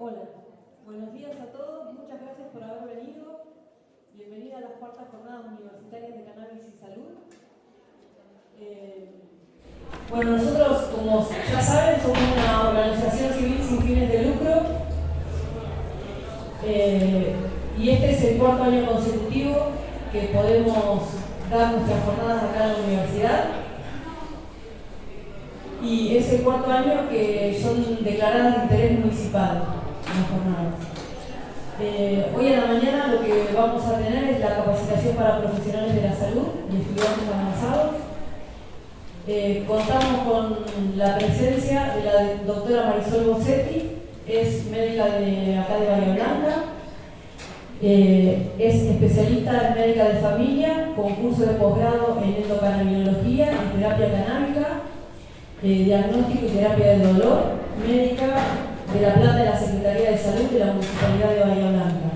Hola, buenos días a todos, muchas gracias por haber venido. Bienvenida a las cuartas jornadas universitarias de cannabis y salud. Eh, bueno, nosotros, como ya saben, somos una organización civil sin fines de lucro eh, y este es el cuarto año consecutivo que podemos dar nuestras jornadas acá en la universidad y es el cuarto año que son declaradas de interés municipal Eh, hoy en la mañana lo que vamos a tener es la capacitación para profesionales de la salud y estudiantes avanzados. Eh, contamos con la presencia de la doctora Marisol Bossetti, es médica de acá de Bahía Blanca, eh, es especialista en médica de familia, con curso de posgrado en endocannabinología y terapia canábica, diagnóstico y terapia del dolor, médica de la planta de la Secretaría de Salud de la Municipalidad de Bahía Blanca.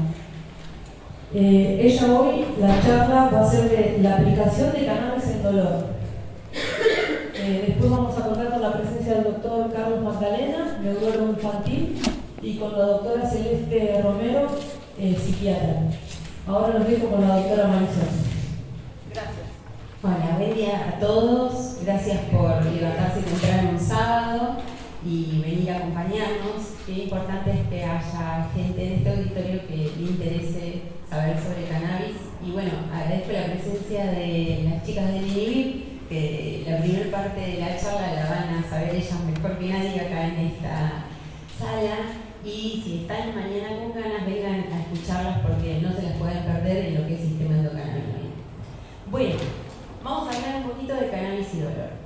Eh, ella hoy, la charla va a ser de la aplicación de cannabis en dolor. Eh, después vamos a contar con la presencia del doctor Carlos Magdalena, neurólogo infantil, y con la doctora Celeste Romero, eh, psiquiatra. Ahora los dejo con la doctora Marisol. Gracias. Hola, buen día a todos. Gracias por levantarse temprano un sábado y venir a acompañarnos. Qué importante es que haya gente en este auditorio que le interese saber sobre cannabis. Y bueno, agradezco la presencia de las chicas de NIVIP, que la primera parte de la charla la van a saber ellas mejor que nadie acá en esta sala. Y si están mañana con ganas, vengan a escucharlas porque no se las pueden perder en lo que es sistema endocannabinoide. Bueno, vamos a hablar un poquito de cannabis y dolor.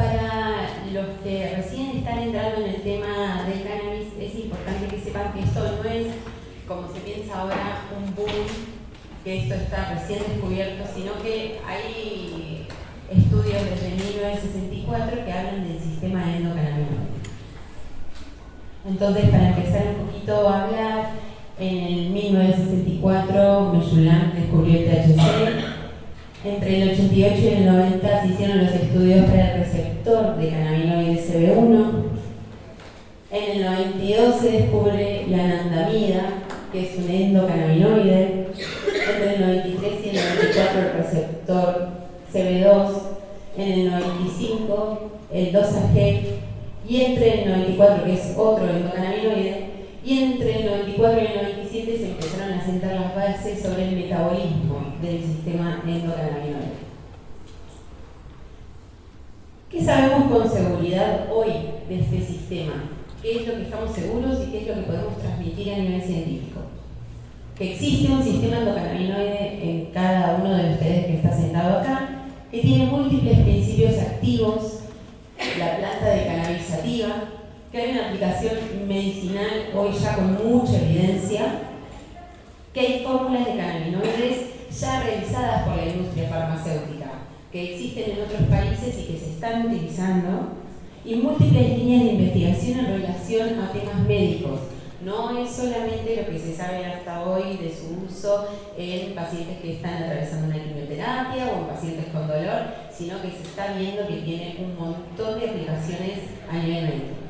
Para los que recién están entrando en el tema del cannabis, es importante que sepan que esto no es, como se piensa ahora, un boom, que esto está recién descubierto, sino que hay estudios desde 1964 que hablan del sistema endocannabinoide. Entonces, para empezar un poquito a hablar, en el 1964 Mejulam descubrió el THC, entre el 88 y el 90 se hicieron los estudios para el receptor de cannabinoide CB1. En el 92 se descubre la anandamida, que es un endocannabinoide. Entre el 93 y el 94 el receptor CB2. En el 95 el 2AG. Y entre el 94, que es otro endocannabinoide, y entre el 94 y el 97 se empezaron a sentar las bases sobre el metabolismo del sistema endocannabinoide. ¿Qué sabemos con seguridad hoy de este sistema? ¿Qué es lo que estamos seguros y qué es lo que podemos transmitir a nivel científico? Que existe un sistema endocannabinoide en cada uno de ustedes que está sentado acá, que tiene múltiples principios activos, la planta de cannabisativa, que hay una aplicación medicinal hoy ya con mucha evidencia, que hay fórmulas de cannabinoides ya realizadas por la industria farmacéutica, que existen en otros países y que se están utilizando, y múltiples líneas de investigación en relación a temas médicos. No es solamente lo que se sabe hasta hoy de su uso en pacientes que están atravesando una quimioterapia o en pacientes con dolor, sino que se está viendo que tiene un montón de aplicaciones a nivel médico.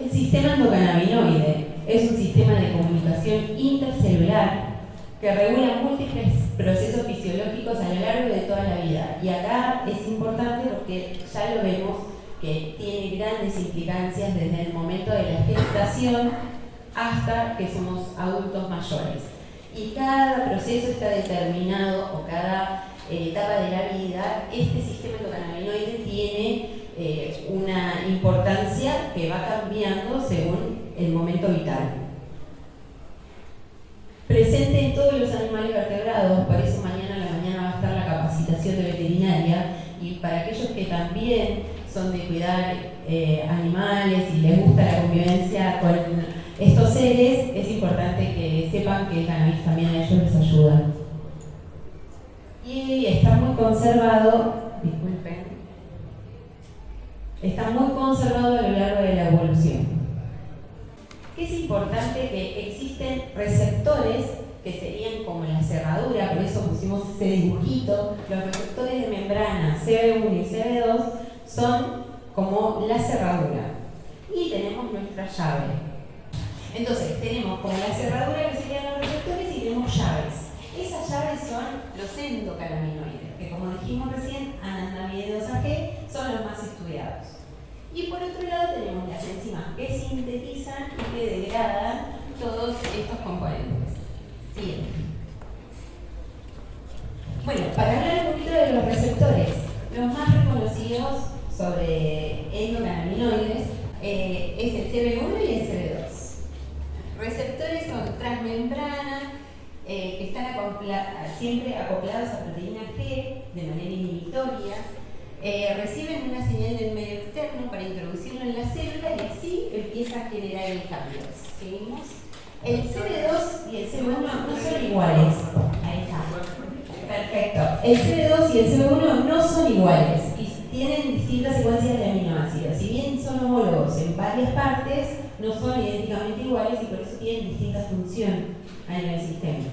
El sistema endocannabinoide es un sistema de comunicación intercelular que regula múltiples procesos fisiológicos a lo largo de toda la vida. Y acá es importante porque ya lo vemos que tiene grandes implicancias desde el momento de la gestación hasta que somos adultos mayores. Y cada proceso está determinado, o cada eh, etapa de la vida, este sistema endocannabinoide tiene eh, una importancia que va cambiando según el momento vital. Presente en todos los animales vertebrados, por eso mañana a la mañana va a estar la capacitación de veterinaria y para aquellos que también son de cuidar eh, animales y les gusta la convivencia con estos seres, es importante que sepan que el cannabis también a ellos les ayuda. Y está muy conservado, disculpen, está muy conservado a lo largo de la evolución. Es importante que existen receptores que serían como la cerradura, por eso pusimos ese dibujito, los receptores de membrana CB1 y CB2 son como la cerradura. tenemos nuestra llave. Entonces, tenemos como la cerradura que serían los receptores y tenemos llaves. Son los endocannabinoides, que como dijimos recién, anandamideosa G son los más estudiados. Y por otro lado tenemos las enzimas que sintetizan y que degradan todos estos componentes. Siguiente. Bueno, para hablar un poquito de los receptores, los más reconocidos sobre endocannabinoides eh, es el CB1 y el CB2. Receptores son transmembrana, eh, que están siempre acoplados a proteína G de manera inhibitoria, eh, reciben una señal del medio externo para introducirlo en la célula y así empieza a generar el cambio. ¿Seguimos? El CB2 y el CB1 no son iguales. Ahí está. Perfecto. El CB2 y el CB1 no son iguales y tienen distintas secuencias de aminoácidos. Si bien son homólogos en varias partes, no son idénticamente iguales y por eso tienen distinta función a nivel sistémico.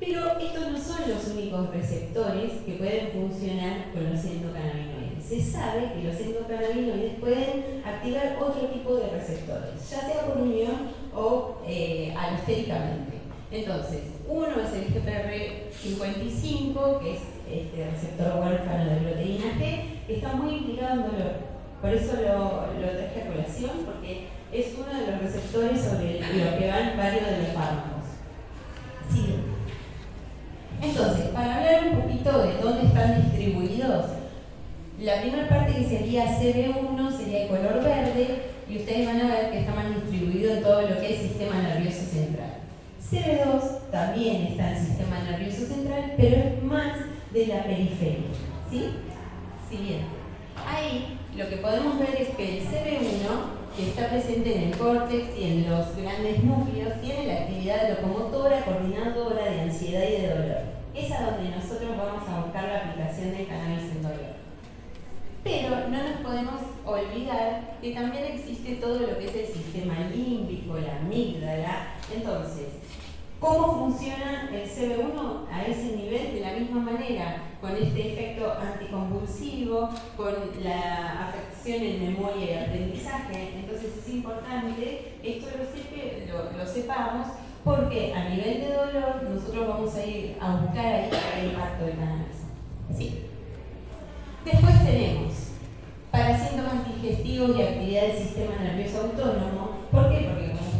Pero estos no son los únicos receptores que pueden funcionar con los endocannabinoides. Se sabe que los endocannabinoides pueden activar otro tipo de receptores, ya sea por unión o eh, alostéricamente. Entonces, uno es el GPR55, que es este receptor huérfano de proteína G, que está muy implicado en dolor. Por eso lo traje a colación, porque es uno de los receptores sobre lo que van varios de los fármacos. Sí. Entonces, para hablar un poquito de dónde están distribuidos, la primera parte que sería CB1 sería de color verde y ustedes van a ver que está más distribuido en todo lo que es sistema nervioso central. CB2 también está en el sistema nervioso central, pero es más de la periferia. ¿Sí? Siguiente. Ahí lo que podemos ver es que el CB1 que está presente en el córtex y en los grandes núcleos, tiene la actividad locomotora, coordinadora de ansiedad y de dolor. Es a donde nosotros vamos a buscar la aplicación del cannabis en dolor. Pero no nos podemos olvidar que también existe todo lo que es el sistema límbico, la amígdala. Entonces, ¿Cómo funciona el CB1 a ese nivel? De la misma manera, con este efecto anticonvulsivo, con la afección en memoria y aprendizaje. Entonces es importante, esto lo, lo, sepamos, porque a nivel de dolor nosotros vamos a ir a buscar ahí el impacto de cannabis. Sí. Después tenemos para síntomas digestivos y actividad del sistema nervioso autónomo.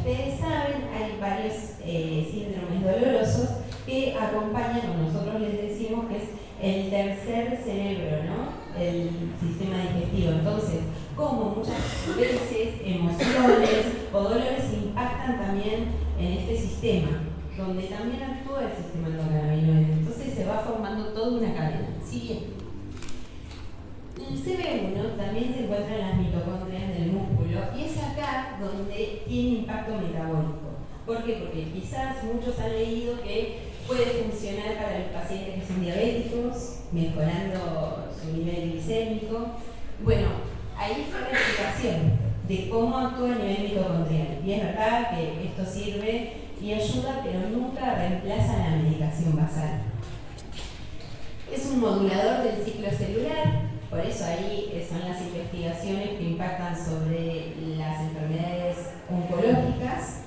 Ustedes saben, hay varios eh, síndromes dolorosos que acompañan, o nosotros les decimos que es el tercer cerebro, ¿no? El sistema digestivo. Entonces, como muchas veces emociones o dolores impactan también en este sistema, donde también actúa el sistema endocannabinoide. Entonces se va formando toda una cadena. Siguiente. El CB1 también se encuentra en las mitocondrias del músculo y es acá donde tiene impacto metabólico. ¿Por qué? Porque quizás muchos han leído que puede funcionar para los pacientes que son diabéticos, mejorando su nivel glicémico. Bueno, ahí está la explicación de cómo actúa a nivel mitocondrial. Y es verdad que esto sirve y ayuda, pero nunca reemplaza la medicación basal. Es un modulador del ciclo celular, por eso ahí son las investigaciones que impactan sobre las enfermedades oncológicas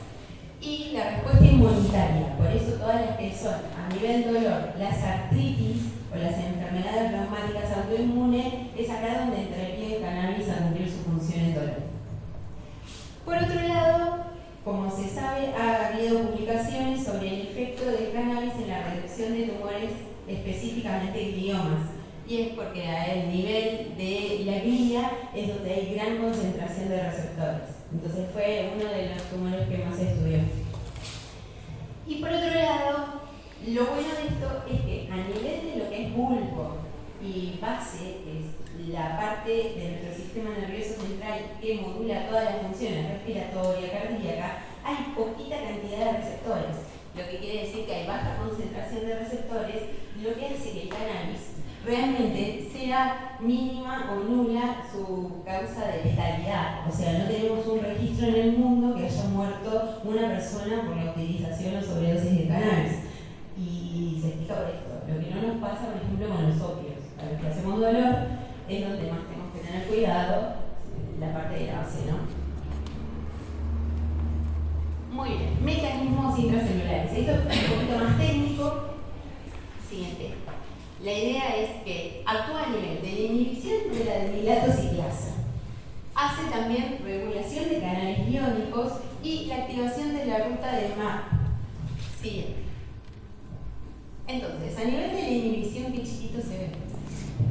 y la respuesta inmunitaria. Por eso todas las que son a nivel dolor, las artritis o las enfermedades reumáticas autoinmunes, es acá donde entraría el cannabis a cumplir su función en dolor. Por otro lado, como se sabe, ha habido publicaciones sobre el efecto del cannabis en la reducción de tumores, específicamente gliomas. Y es porque a el nivel de la glia es donde hay gran concentración de receptores. Entonces fue uno de los tumores que más estudió. Y por otro lado, lo bueno de esto es que a nivel de lo que es bulbo y base, es la parte de nuestro sistema nervioso central que modula todas las funciones respiratoria, cardíaca, hay poquita cantidad de receptores. Lo que quiere decir que hay baja concentración de receptores, lo que hace que el cannabis realmente sea mínima o nula su causa de letalidad. O sea, no tenemos un registro en el mundo que haya muerto una persona por la utilización o sobredosis de cannabis. Y se explica por esto. Lo que no nos pasa, por ejemplo, con los opios. A los que hacemos dolor es donde más tenemos que tener cuidado, la parte de la base, ¿no? Muy bien, mecanismos intracelulares. Esto es un poquito más técnico. Siguiente. La idea es que actúa a nivel de la inhibición de la demilatociclasa. Hace también regulación de canales iónicos y la activación de la ruta de MAP. Siguiente. Entonces, a nivel de la inhibición, que chiquito se ve,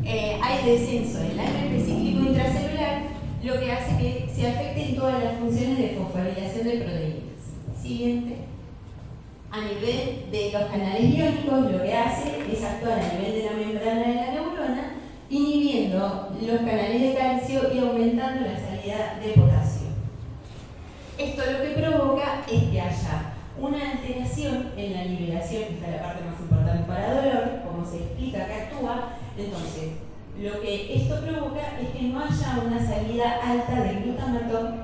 eh, hay descenso del AMP cíclico intracelular, lo que hace que se afecten todas las funciones de fosforilación de proteínas. Siguiente. A nivel de los canales iónicos, lo que hace es actuar a nivel de la membrana de la neurona, inhibiendo los canales de calcio y aumentando la salida de potasio. Esto lo que provoca es que haya una alteración en la liberación, que es la parte más importante para dolor, como se explica que actúa. Entonces, lo que esto provoca es que no haya una salida alta de glutamato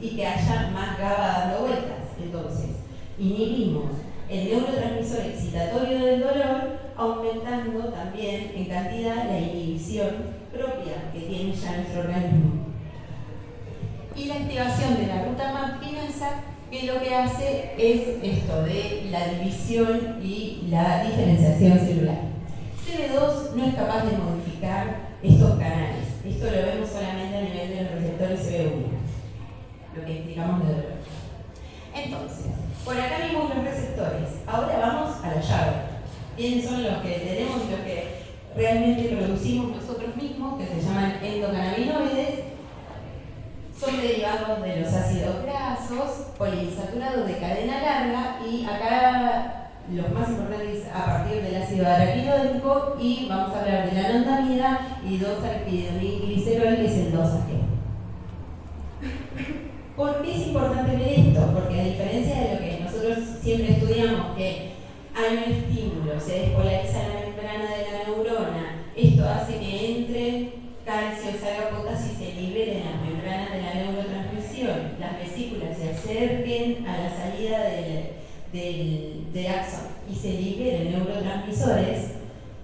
y que haya más GABA dando vueltas. Entonces, inhibimos el neurotransmisor excitatorio del dolor, aumentando también en cantidad la inhibición propia que tiene ya nuestro organismo. Y la activación de la ruta MAP que lo que hace es esto de la división y la diferenciación celular. CB2 no es capaz de modificar estos canales. Esto lo vemos solamente a nivel de los receptores CB1, lo que explicamos de dolor. Entonces, por acá vimos los receptores. Ahora vamos a la llave. ¿Quiénes son los que tenemos, los que realmente producimos nosotros mismos, que se llaman endocannabinoides? son derivados de los ácidos grasos, poliinsaturados de cadena larga y acá los más importantes a partir del ácido araquidónico y vamos a hablar de la anandamida y dos glicerol que es el 2 ¿Por qué es importante ver esto? Porque a diferencia de lo que nosotros siempre estudiamos, que hay un estímulo, se despolariza la membrana de la neurona, esto hace que entre calcio, salga potasio y se liberen las membranas de la neurotransmisión, las vesículas se acerquen a la salida del, del, axón y se liberen neurotransmisores,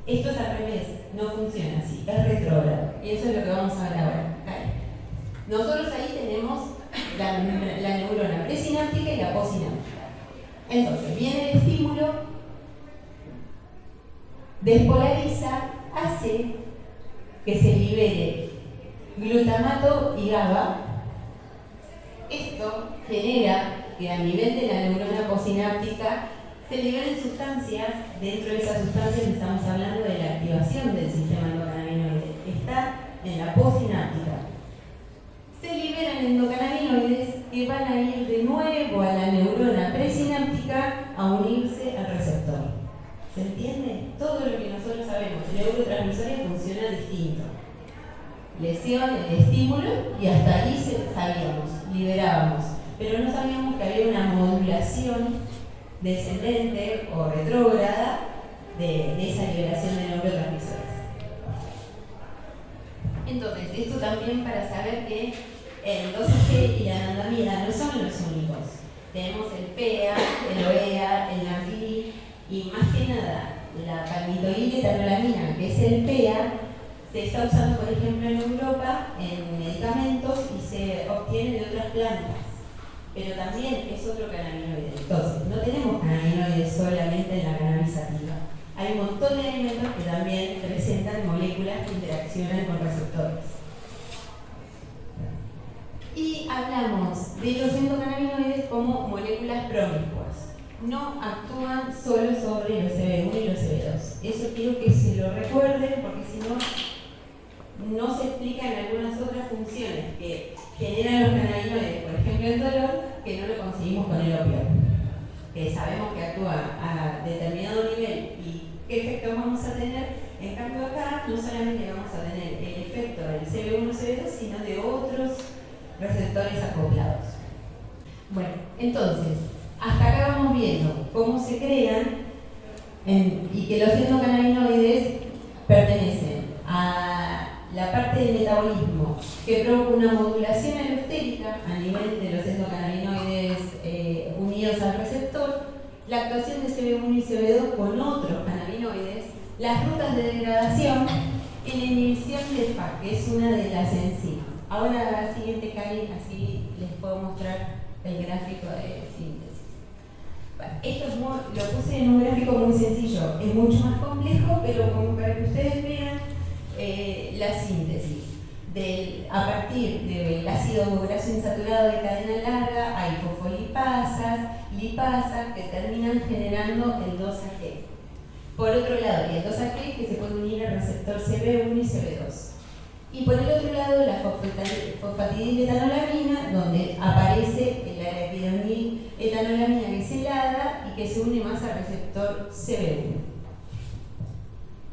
esto es al revés, no funciona así, es retrógrado. Y eso es lo que vamos a ver ahora. Nosotros ahí tenemos la, neurona presináptica y la postsináptica. Entonces, viene el estímulo, despolariza, hace que se libere glutamato y GABA. Esto genera que a nivel de la neurona posináptica se liberen sustancias, dentro de esas sustancias estamos hablando de la activación del sistema endocannabinoide, está en la posináptica. Se liberan endocannabinoides que van a ir de nuevo a la neurona presináptica a unirse al receptor. ¿Se entiende? Todo lo que nosotros sabemos, el neurotransmisor funciona distinto. Lesión, el estímulo, y hasta ahí sabíamos, liberábamos. Pero no sabíamos que había una modulación descendente o retrógrada de, esa liberación de neurotransmisores. Entonces, esto también para saber que el 12G y la anandamida no son los únicos. Tenemos el PEA, el OEA, el NAFI, y más que nada, la palmitoiletamiolamina, que es el PEA, se está usando, por ejemplo, en Europa en medicamentos y se obtiene de otras plantas. Pero también es otro cannabinoide. Entonces, no tenemos cannabinoides solamente en la cannabisativa. Hay un montón de elementos que también presentan moléculas que interaccionan con receptores. Y hablamos de los endocannabinoides como moléculas promiscuas no actúan solo sobre los CB1 y los CB2. Eso quiero que se lo recuerden porque si no, no se explican algunas otras funciones que generan los cannabinoides, por ejemplo el dolor, que no lo conseguimos con el opio. Que sabemos que actúa a determinado nivel y qué efecto vamos a tener. En cambio acá no solamente vamos a tener el efecto del CB1 CB2, sino de otros receptores acoplados. Bueno, entonces, hasta acá vamos viendo cómo se crean y que los endocannabinoides pertenecen a la parte del metabolismo que provoca una modulación alostérica a nivel de los endocannabinoides eh, unidos al receptor, la actuación de CB1 y CB2 con otros las rutas de degradación y la inhibición de FAC, que es una de las enzimas. Ahora la siguiente, Cali, así les puedo mostrar el gráfico de síntesis. Esto lo puse en un gráfico muy sencillo, es mucho más complejo, pero como para que ustedes vean eh, la síntesis. a partir del ácido graso insaturado de cadena larga hay fosfolipasas, lipasas que terminan generando el 2AG. Por otro lado, hay el 2AG que se puede unir al receptor CB1 y CB2. Y por el otro lado, la fosfatidiletonolamina, donde aparece la etanolamina helada y que se une más al receptor CB1.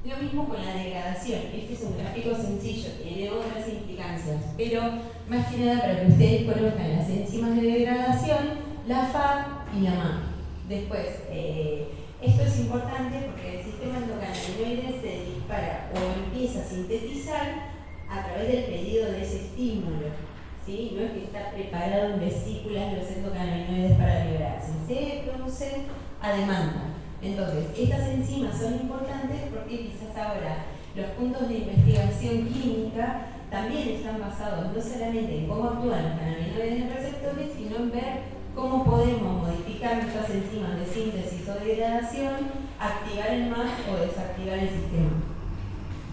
Lo mismo con la degradación. Este es un gráfico sencillo, tiene otras implicancias, pero más que nada para que ustedes conozcan las enzimas de degradación, la FA y la MA. Después, eh, esto es importante porque el sistema endocannabinoide se dispara o empieza a sintetizar a través del pedido de ese estímulo. ¿sí? No es que está preparado en vesículas los endocannabinoides para liberarse, se produce a demanda. Entonces, estas enzimas son importantes porque quizás ahora los puntos de investigación química también están basados no solamente en cómo actúan los cannabinoides en receptores, sino en ver cómo podemos modificar nuestras enzimas de síntesis o degradación, activar el MAS o desactivar el sistema.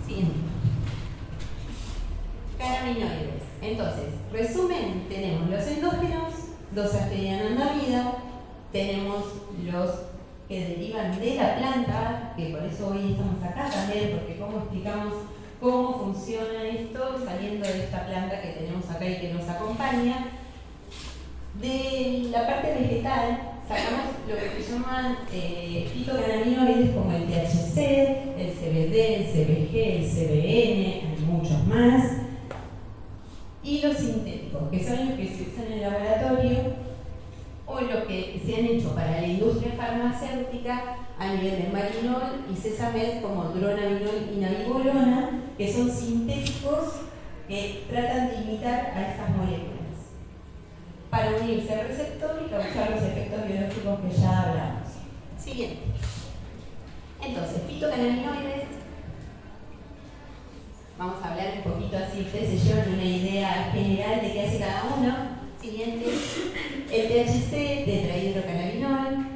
Siguiente. Cannabinoides. Entonces, resumen, tenemos los endógenos, los en la vida, tenemos los que derivan de la planta, que por eso hoy estamos acá también, porque cómo explicamos cómo funciona esto saliendo de esta planta que tenemos acá y que nos acompaña. De la parte vegetal sacamos lo que se llaman eh, fitocannabinoides como el THC, el CBD, el CBG, el CBN, hay muchos más. Y los sintéticos, que son los que se usan en el laboratorio o los que se han hecho para la industria farmacéutica a nivel de marinol y sesamed como dronabinol y navibolona, que son sintéticos que tratan de imitar a estas moléculas para unirse al receptor y causar los efectos biológicos que ya hablamos. Siguiente. Entonces, fitocannabinoides Vamos a hablar un poquito así, ustedes se llevan una idea general de qué hace cada uno. Siguiente, el THC, tetrahidrocannabinol,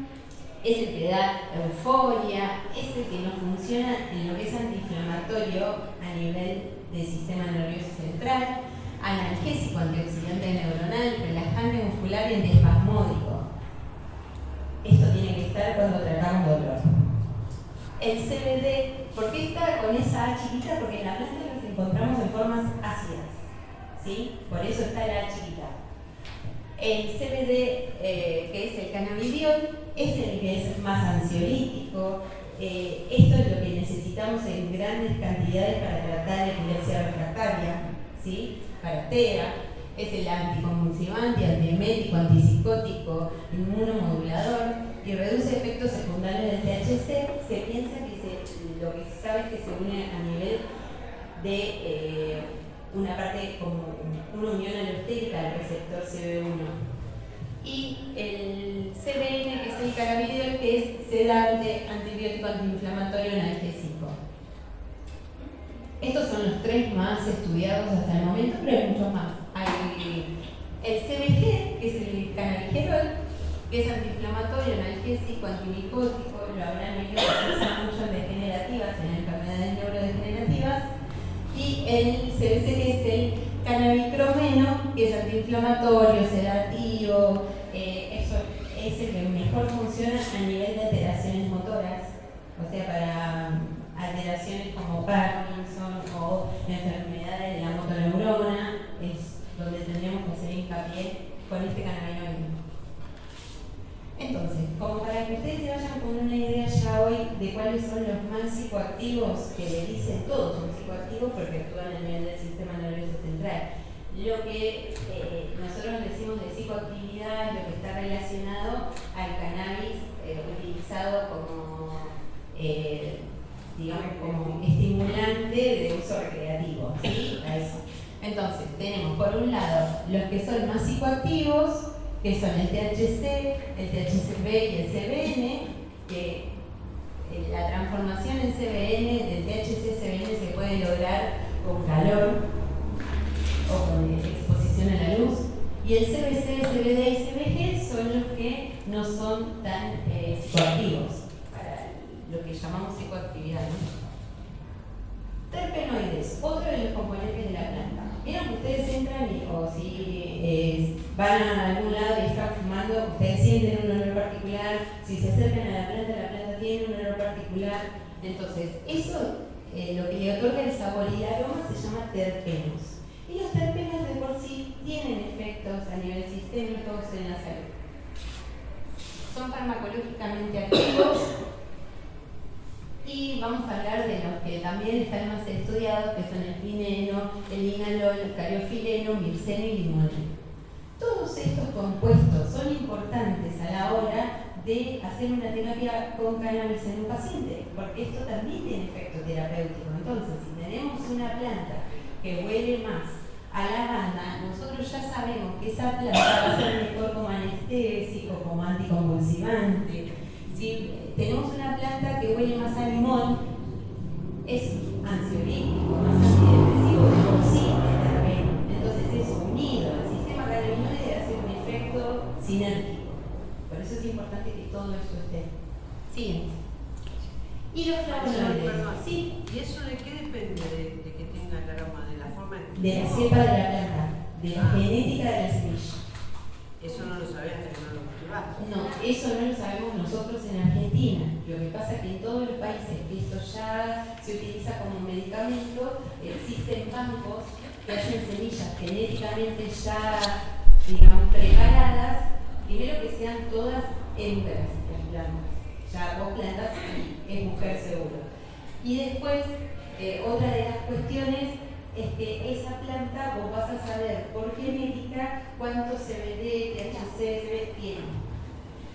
es el que da euforia, es el que no funciona en lo que es antiinflamatorio a nivel del sistema nervioso central, analgésico, antioxidante neuronal, relajante muscular y antiespasmódico. Esto tiene que estar cuando tratamos dolor. El CBD, ¿por qué está con esa A chiquita? Porque en la planta encontramos en formas ácidas, ¿sí? Por eso está la chiquita. El CBD, eh, que es el cannabidiol, es el que es más ansiolítico. Eh, esto es lo que necesitamos en grandes cantidades para tratar epilepsia refractaria, ¿sí? Para TEA. Es el anticonvulsivante, antiemético, antipsicótico, inmunomodulador y reduce efectos secundarios del THC. Se piensa que lo que se sabe es que se une a nivel de eh, una parte como una unión alostérica del receptor CB1. Y el CBN, que es el cannabidol, que es sedante, antibiótico, antiinflamatorio, analgésico. Estos son los tres más estudiados hasta el momento, pero hay muchos más. Hay el CBG, que es el cannabigerol, que es antiinflamatorio, analgésico, antimicótico, lo habrán oído se usa mucho en degenerativas, en enfermedades neurodegenerativas y el CBC que es el cannabicromeno, que es antiinflamatorio, sedativo, eh, eso es el que mejor funciona a nivel de alteraciones motoras, o sea, para alteraciones como Parkinson o enfermedades de la motoneurona, es donde tendríamos que hacer hincapié con este cannabinoide. Entonces, como para que ustedes se vayan con una idea ya hoy de cuáles son los más psicoactivos, que le dicen todos son psicoactivos porque actúan a nivel del sistema nervioso central. Lo que eh, nosotros decimos de psicoactividad es lo que está relacionado al cannabis eh, utilizado como, eh, digamos, como estimulante de uso recreativo, ¿sí? A eso. Entonces, tenemos por un lado los que son más psicoactivos, que son el THC, el THCB y el CBN, que eh, la transformación en CBN del THC-CBN se puede lograr con calor o con exposición a la luz. Y el CBC, CBD y CBG son los que no son tan eh, psicoactivos, lo que llamamos psicoactividad. Terpenoides, otro de los componentes de la planta. Vieron que ustedes entran y, o si eh, van a algún lado y están fumando, ustedes sienten un olor particular, si se acercan a la planta, la planta tiene un olor particular. Entonces, eso eh, lo que le otorga el sabor y el aroma se llama terpenos. Y los terpenos de por sí tienen efectos a nivel sistémico en la salud. Son farmacológicamente activos y vamos a hablar de los que también están más estudiados, que son el pineno, el inalol, el cariofileno, mirceno y limón. Todos estos compuestos son importantes a la hora de hacer una terapia con cannabis en un paciente, porque esto también tiene efecto terapéutico. Entonces, si tenemos una planta que huele más a lavanda, nosotros ya sabemos que esa planta va a ser mejor como anestésico, como anticonvulsivante. Si tenemos una planta que huele más a limón, es ansiolítico, más antidepresivo de por sí Entonces es unido, el sistema cannabinoide hace un efecto sinérgico. Por eso es importante que todo esto esté. Siguiente. Y los flavonoides. Sí. ¿Y eso de qué depende de, que tenga el aroma? ¿De la forma en De la cepa de la planta, de la ah. genética de la semilla. Eso no lo que no. No, eso no lo sabemos nosotros en Argentina. Lo que pasa es que en todos los países que esto ya se utiliza como medicamento, existen bancos que hacen semillas genéticamente ya, digamos, preparadas, primero que sean todas hembras las plantas ya vos plantas y es mujer seguro. Y después, eh, otra de las cuestiones es que esa planta vos vas a saber por genética cuánto CBD, THC, CBD tiene.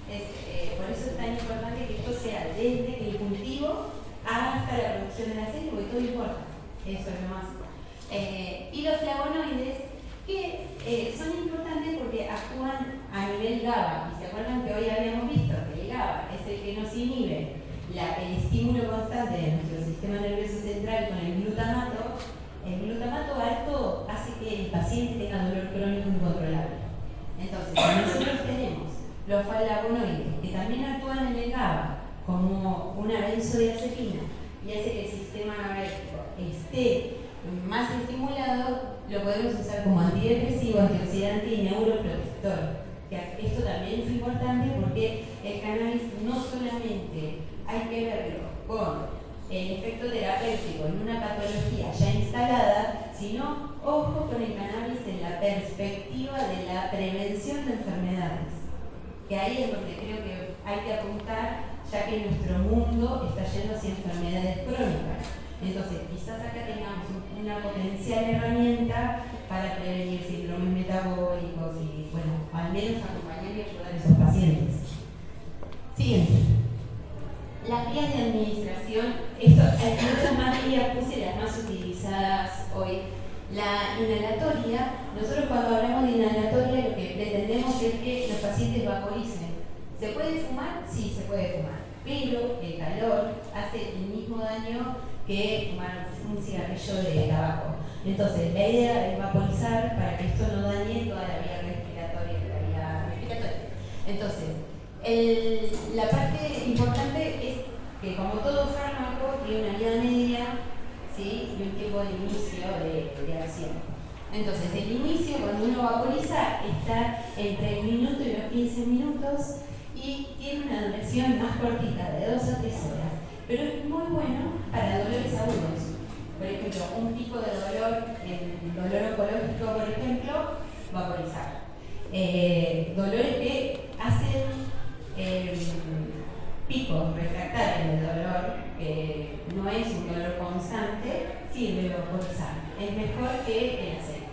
Eh, por eso es tan importante que esto sea desde el cultivo hasta la producción del aceite, porque todo importa. Eso es lo más. Eh, y los flavonoides, que son importantes porque actúan a nivel GABA. Y se acuerdan que hoy habíamos visto que el GABA es el que nos inhibe el estímulo constante de nuestro sistema nervioso central con el glutamato. El glutamato alto hace que el paciente tenga dolor crónico incontrolable. Entonces, si nosotros tenemos los flavonoides que también actúan en el GABA como una benzodiazepina y hace que el sistema esté más estimulado, lo podemos usar como antidepresivo, antioxidante y neuroprotector esto también es importante porque el cannabis no solamente hay que verlo con el efecto terapéutico en una patología ya instalada, sino ojo con el cannabis en la perspectiva de la prevención de enfermedades. Que ahí es donde creo que hay que apuntar, ya que nuestro mundo está yendo hacia enfermedades crónicas. Entonces, quizás acá tengamos una potencial herramienta para prevenir síndromes metabólicos y, bueno, al menos acompañar y ayudar a esos pacientes. Siguiente. Las vías de administración, esto, muchas más puse las más utilizadas hoy. La inhalatoria, nosotros cuando hablamos de inhalatoria lo que pretendemos es que los pacientes vaporicen. ¿Se puede fumar? Sí, se puede fumar, pero el calor hace el mismo daño que fumar un cigarrillo de tabaco. Entonces, la idea es vaporizar para que esto no dañe toda la vía respiratoria, la vía respiratoria. Entonces, la parte importante es que como todo fármaco tiene una vida media y un tiempo de inicio de, acción. Entonces, el inicio, cuando uno vaporiza, está entre el minuto y los 15 minutos y tiene una duración más cortita, de 2 a 3 horas. Pero es muy bueno para dolores agudos por ejemplo, un tipo de dolor, el dolor oncológico, por ejemplo, vaporizar. Eh, dolores que hacen eh, picos refractarios de dolor, que no es un dolor constante, sirve vaporizar. Es mejor que el aceite.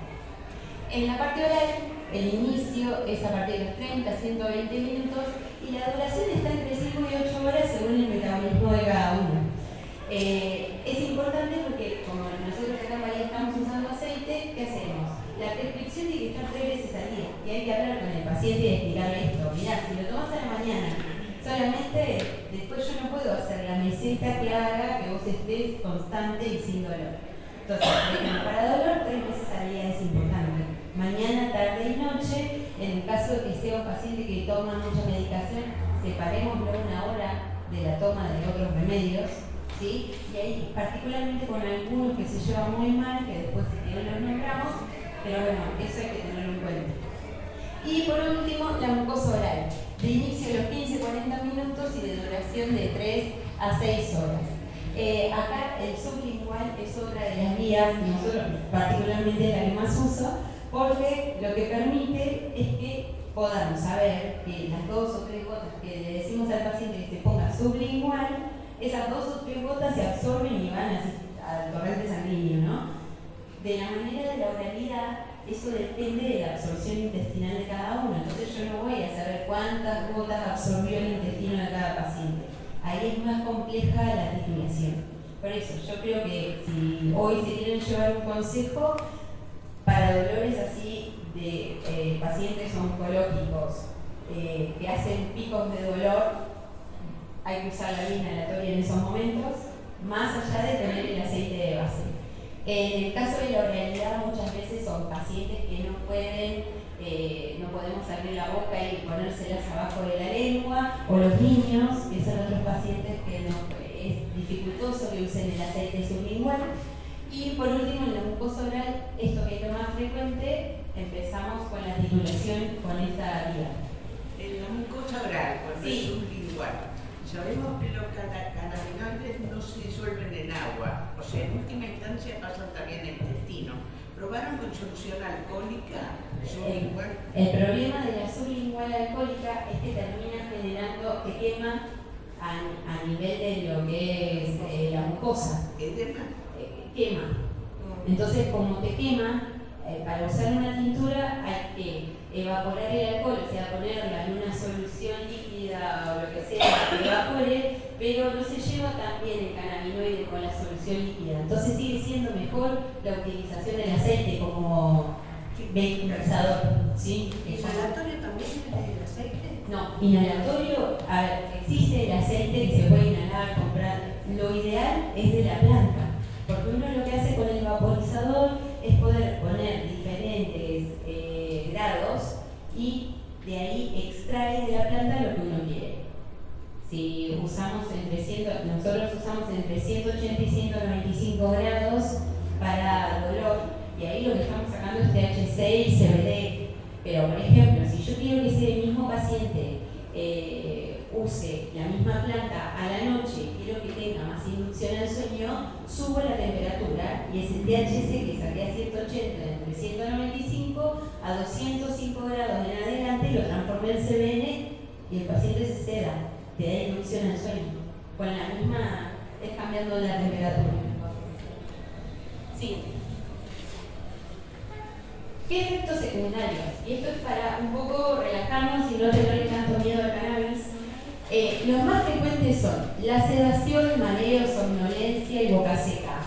En la parte oral, el inicio es a partir de los 30 a 120 minutos y la duración está entre 5 y 8 horas según el metabolismo de cada uno. Eh, es importante porque como nosotros estamos usando aceite, ¿qué hacemos? La prescripción tiene que estar tres veces al día y hay que hablar con el paciente y explicarle esto. Mirá, si lo tomas a la mañana, solamente después yo no puedo hacer la meseta que haga que vos estés constante y sin dolor. Entonces, para dolor, tres veces al día es importante. Mañana, tarde y noche En el caso de que sea un paciente que toma mucha medicación, separémoslo una hora de la toma de otros remedios, ¿sí? Y ahí, particularmente con algunos que se llevan muy mal, que después si quieren los nombramos, pero bueno, eso hay que tenerlo en cuenta. Y por último, la mucosa oral, de inicio a los 15-40 minutos y de duración de 3 a 6 horas. Eh, acá el sublingual es otra de las vías, nosotros particularmente la que más uso, porque lo que permite es que podamos saber que las dos o tres gotas que le decimos al paciente que se ponga sublingual, esas dos o tres gotas se absorben y van al torrente sanguíneo, ¿no? De la manera de la oralidad, eso depende de la absorción intestinal de cada uno. Entonces yo no voy a saber cuántas gotas absorbió el intestino de cada paciente. Ahí es más compleja la titulación. Por eso, yo creo que si hoy se quieren llevar un consejo para dolores así de eh, pacientes oncológicos eh, que hacen picos de dolor, hay que usar la vía inhalatoria en esos momentos, más allá de tener el aceite de base. En el caso de la oralidad, muchas veces son pacientes que no pueden, eh, no podemos abrir la boca y ponérselas abajo de la lengua, o los niños, que son otros pacientes que no, es dificultoso que usen el aceite sublingual. Y por último, en la mucosa oral, esto que es lo más frecuente, empezamos con la titulación con esta vía. En la mucosa oral, cuando sí. es sublingual, sabemos que los cannabinoides no se disuelven en agua, o sea, en última instancia pasan también el intestino. ¿Probaron con solución alcohólica sublingual? El, el problema de la sublingual alcohólica es que termina generando, que quema a, a nivel de lo que es eh, la mucosa. ¿Qué Eh, quema. Mm. Entonces, como te quema, eh, para usar una tintura hay que evaporar el alcohol, o sea, ponerla en una solución líquida o lo que sea que evapore, pero no se lleva tan bien el cannabinoide con la solución líquida. Entonces sigue siendo mejor la utilización del aceite como vehiculizador. ¿sí? ¿Inhalatorio también el aceite? No, inhalatorio, a ver, existe el aceite que se puede inhalar, comprar. Lo ideal es de la planta, porque uno lo que hace con el vaporizador es poder poner diferentes eh, grados y de ahí extrae de la planta lo que uno quiere. Si usamos entre 100, nosotros usamos entre 180 y 195 grados para dolor, y ahí lo que estamos sacando es THC y CBD. Pero, por ejemplo, si yo quiero que ese mismo paciente eh, use la misma planta a la noche, quiero que tenga más inducción al sueño, subo la temperatura y ese THC que saqué a 180 entre 195 a 205 grados en adelante lo transformé en CBN y el paciente se ceda, te da inducción al sueño. Con la misma, es cambiando la temperatura. Sí. ¿Qué efectos secundarios? Y esto es para un poco relajarnos y no tenerle tanto miedo al cannabis. Eh, los más frecuentes son la sedación, mareo, somnolencia y boca seca.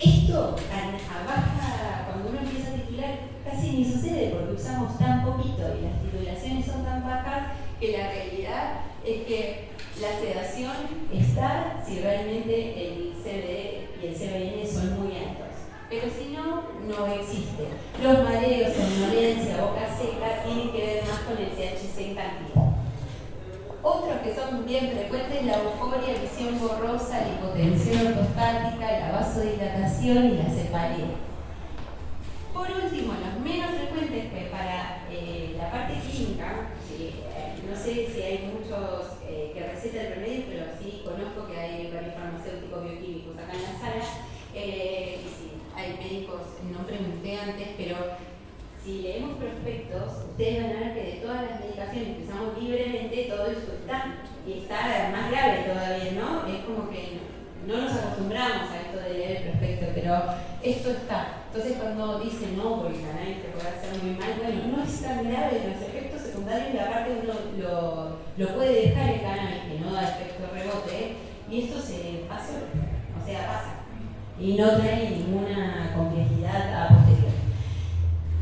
Esto a, baja, cuando uno empieza a titular, casi ni sucede porque usamos tan poquito y las titulaciones son tan bajas que la realidad es que la sedación está si realmente el CBD y el CBN son muy altos pero si no, no existe. Los mareos, somnolencia, boca seca tienen que ver más con el THC en. Otros que son bien frecuentes, la euforia, visión borrosa, la hipotensión ortostática, la vasodilatación y la cefalea. Por último, los menos frecuentes que para eh, la parte clínica, eh, no sé si hay muchos eh, que recetan el remedio, pero sí conozco que hay varios farmacéuticos bioquímicos acá en la sala, eh, hay médicos, no pregunté antes, pero si leemos prospectos, ustedes van a ver que de todas las medicaciones que usamos libremente, todo eso está, y está más grave todavía, ¿no? Es como que no, nos acostumbramos a esto de leer el prospecto, pero esto está. Entonces cuando dicen, no, porque cannabis te puede hacer muy mal, bueno, no es tan grave, los efectos secundarios, y aparte uno lo, puede dejar el cannabis, que no da efecto rebote, y esto se pasa, o sea, pasa y no trae ninguna complejidad a posteriori.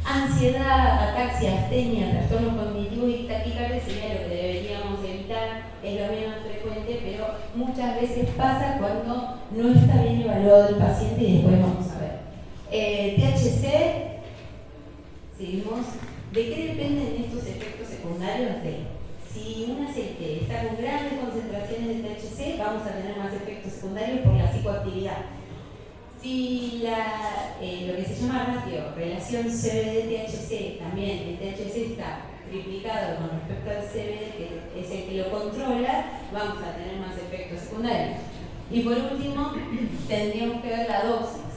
Ansiedad, ataxia, astenia, trastorno cognitivo y taquicardia sería lo que deberíamos evitar, es lo menos frecuente, pero muchas veces pasa cuando no está bien evaluado el paciente y después vamos. Eh, THC, seguimos, ¿De qué dependen estos efectos secundarios? De si un aceite está con grandes concentraciones de THC, vamos a tener más efectos secundarios por la psicoactividad. Si la, eh, lo que se llama ratio, relación CBD-THC, también el THC está triplicado con respecto al CBD, que es el que lo controla, vamos a tener más efectos secundarios. Y por último, tendríamos que ver la dosis.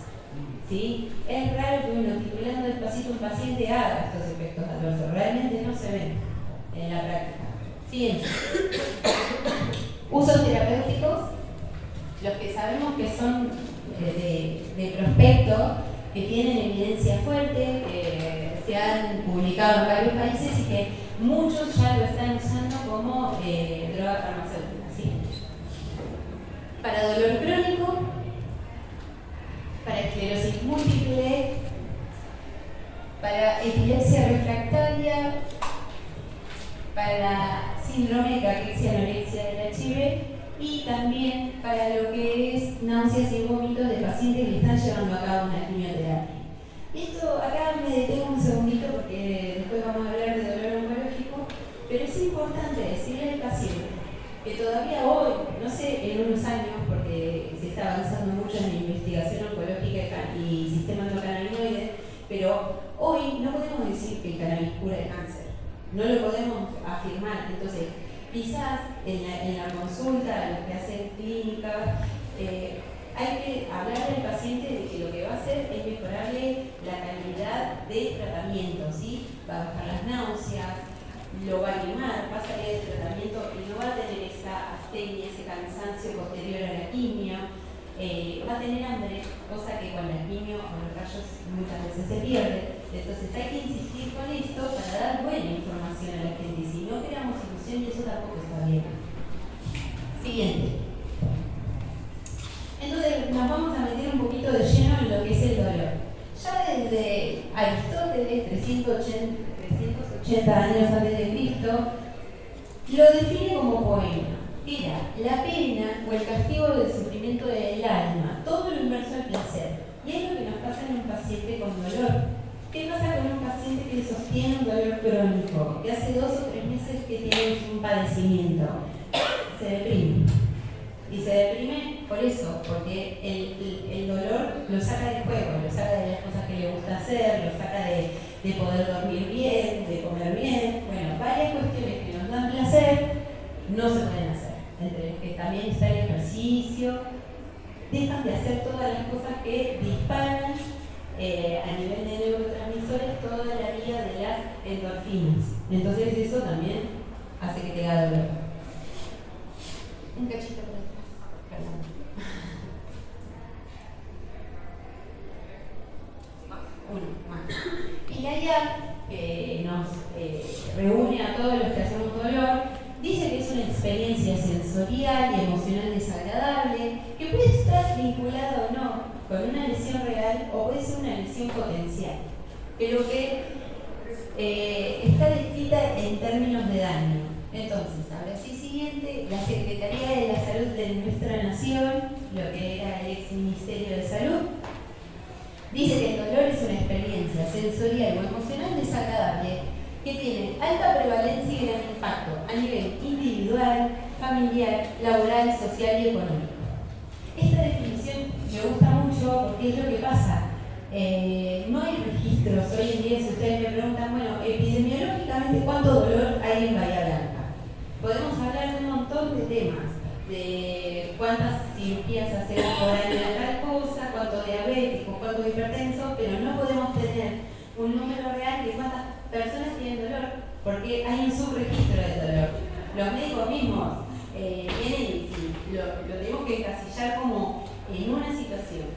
¿Sí? Es raro que uno titulando despacito un paciente haga estos efectos adversos, realmente no se ven en la práctica. Siguiente. Usos terapéuticos, los que sabemos que son de, de prospecto, que tienen evidencia fuerte, que se han publicado en varios países y que muchos ya lo están usando como eh, droga farmacéutica. Para dolor crónico, para esclerosis múltiple, para epilepsia refractaria, para síndrome de caquexia anorexia del HIV y también para lo que es náuseas y vómitos de pacientes que están llevando a cabo una quimioterapia. Esto acá me detengo un segundito porque después vamos a hablar de dolor oncológico, pero es importante decirle al paciente que todavía hoy, no sé en unos años, porque se está avanzando mucho en la investigación oncológica y sistema endocannabinoide, pero hoy no podemos decir que el cannabis cura el cáncer, no lo podemos afirmar. Entonces, quizás en la, consulta, lo que hacen clínica, eh, hay que hablar al paciente de que lo que va a hacer es mejorarle la calidad de tratamiento, ¿sí? Va a bajar las náuseas, lo va a animar, va a salir del tratamiento y no va a tener esa astenia, ese cansancio posterior a la quimio, eh, va a tener hambre, cosa que con la quimio o los rayos muchas veces se pierde. Entonces hay que insistir con esto para dar buena información a la gente. Si no creamos ilusión, eso tampoco está bien. Siguiente. Entonces nos vamos a meter un poquito de lleno en lo que es el dolor. Ya desde Aristóteles, 380 80 años antes de Cristo, lo define como poema. Era la pena o el castigo del sufrimiento del alma, todo lo inverso al placer. Y es lo que nos pasa en un paciente con dolor. ¿Qué pasa con un paciente que sostiene un dolor crónico, que hace dos o tres meses que tiene un padecimiento? Se deprime. Y se deprime por eso, porque el, dolor lo saca del juego, lo saca de las cosas que le gusta hacer, lo saca de, de poder dormir bien, de comer bien, bueno, varias cuestiones que nos dan placer no se pueden hacer, entre las que también está el ejercicio, dejan de hacer todas las cosas que disparan eh, a nivel de neurotransmisores toda la vía de las endorfinas. Entonces eso también hace que te haga dolor. Un cachito por atrás, perdón. Uno, más. Y la que nos eh, reúne a todos los que hacemos dolor, dice que es una experiencia sensorial y emocional desagradable, que puede estar vinculada o no con una lesión real o puede ser una lesión potencial, pero que eh, está descrita en términos de daño. Entonces, ahora sí siguiente, la Secretaría de la Salud de nuestra nación, lo que era el ex Ministerio de Salud, Dice que el dolor es una experiencia sensorial o emocional desagradable que tiene alta prevalencia y gran impacto a nivel individual, familiar, laboral, social y económico. Esta definición me gusta mucho porque es lo que pasa. Eh, no hay registros hoy en día, si ustedes me preguntan, bueno, epidemiológicamente, ¿cuánto dolor hay en Bahía Blanca? Podemos hablar de un montón de temas, de cuántas cirugías hacemos por año de tal cosa, cuánto diabético, cuánto hipertenso, pero no podemos tener un número real de cuántas personas tienen dolor, porque hay un subregistro de dolor. Los médicos mismos eh, lo, tenemos que encasillar como en una situación.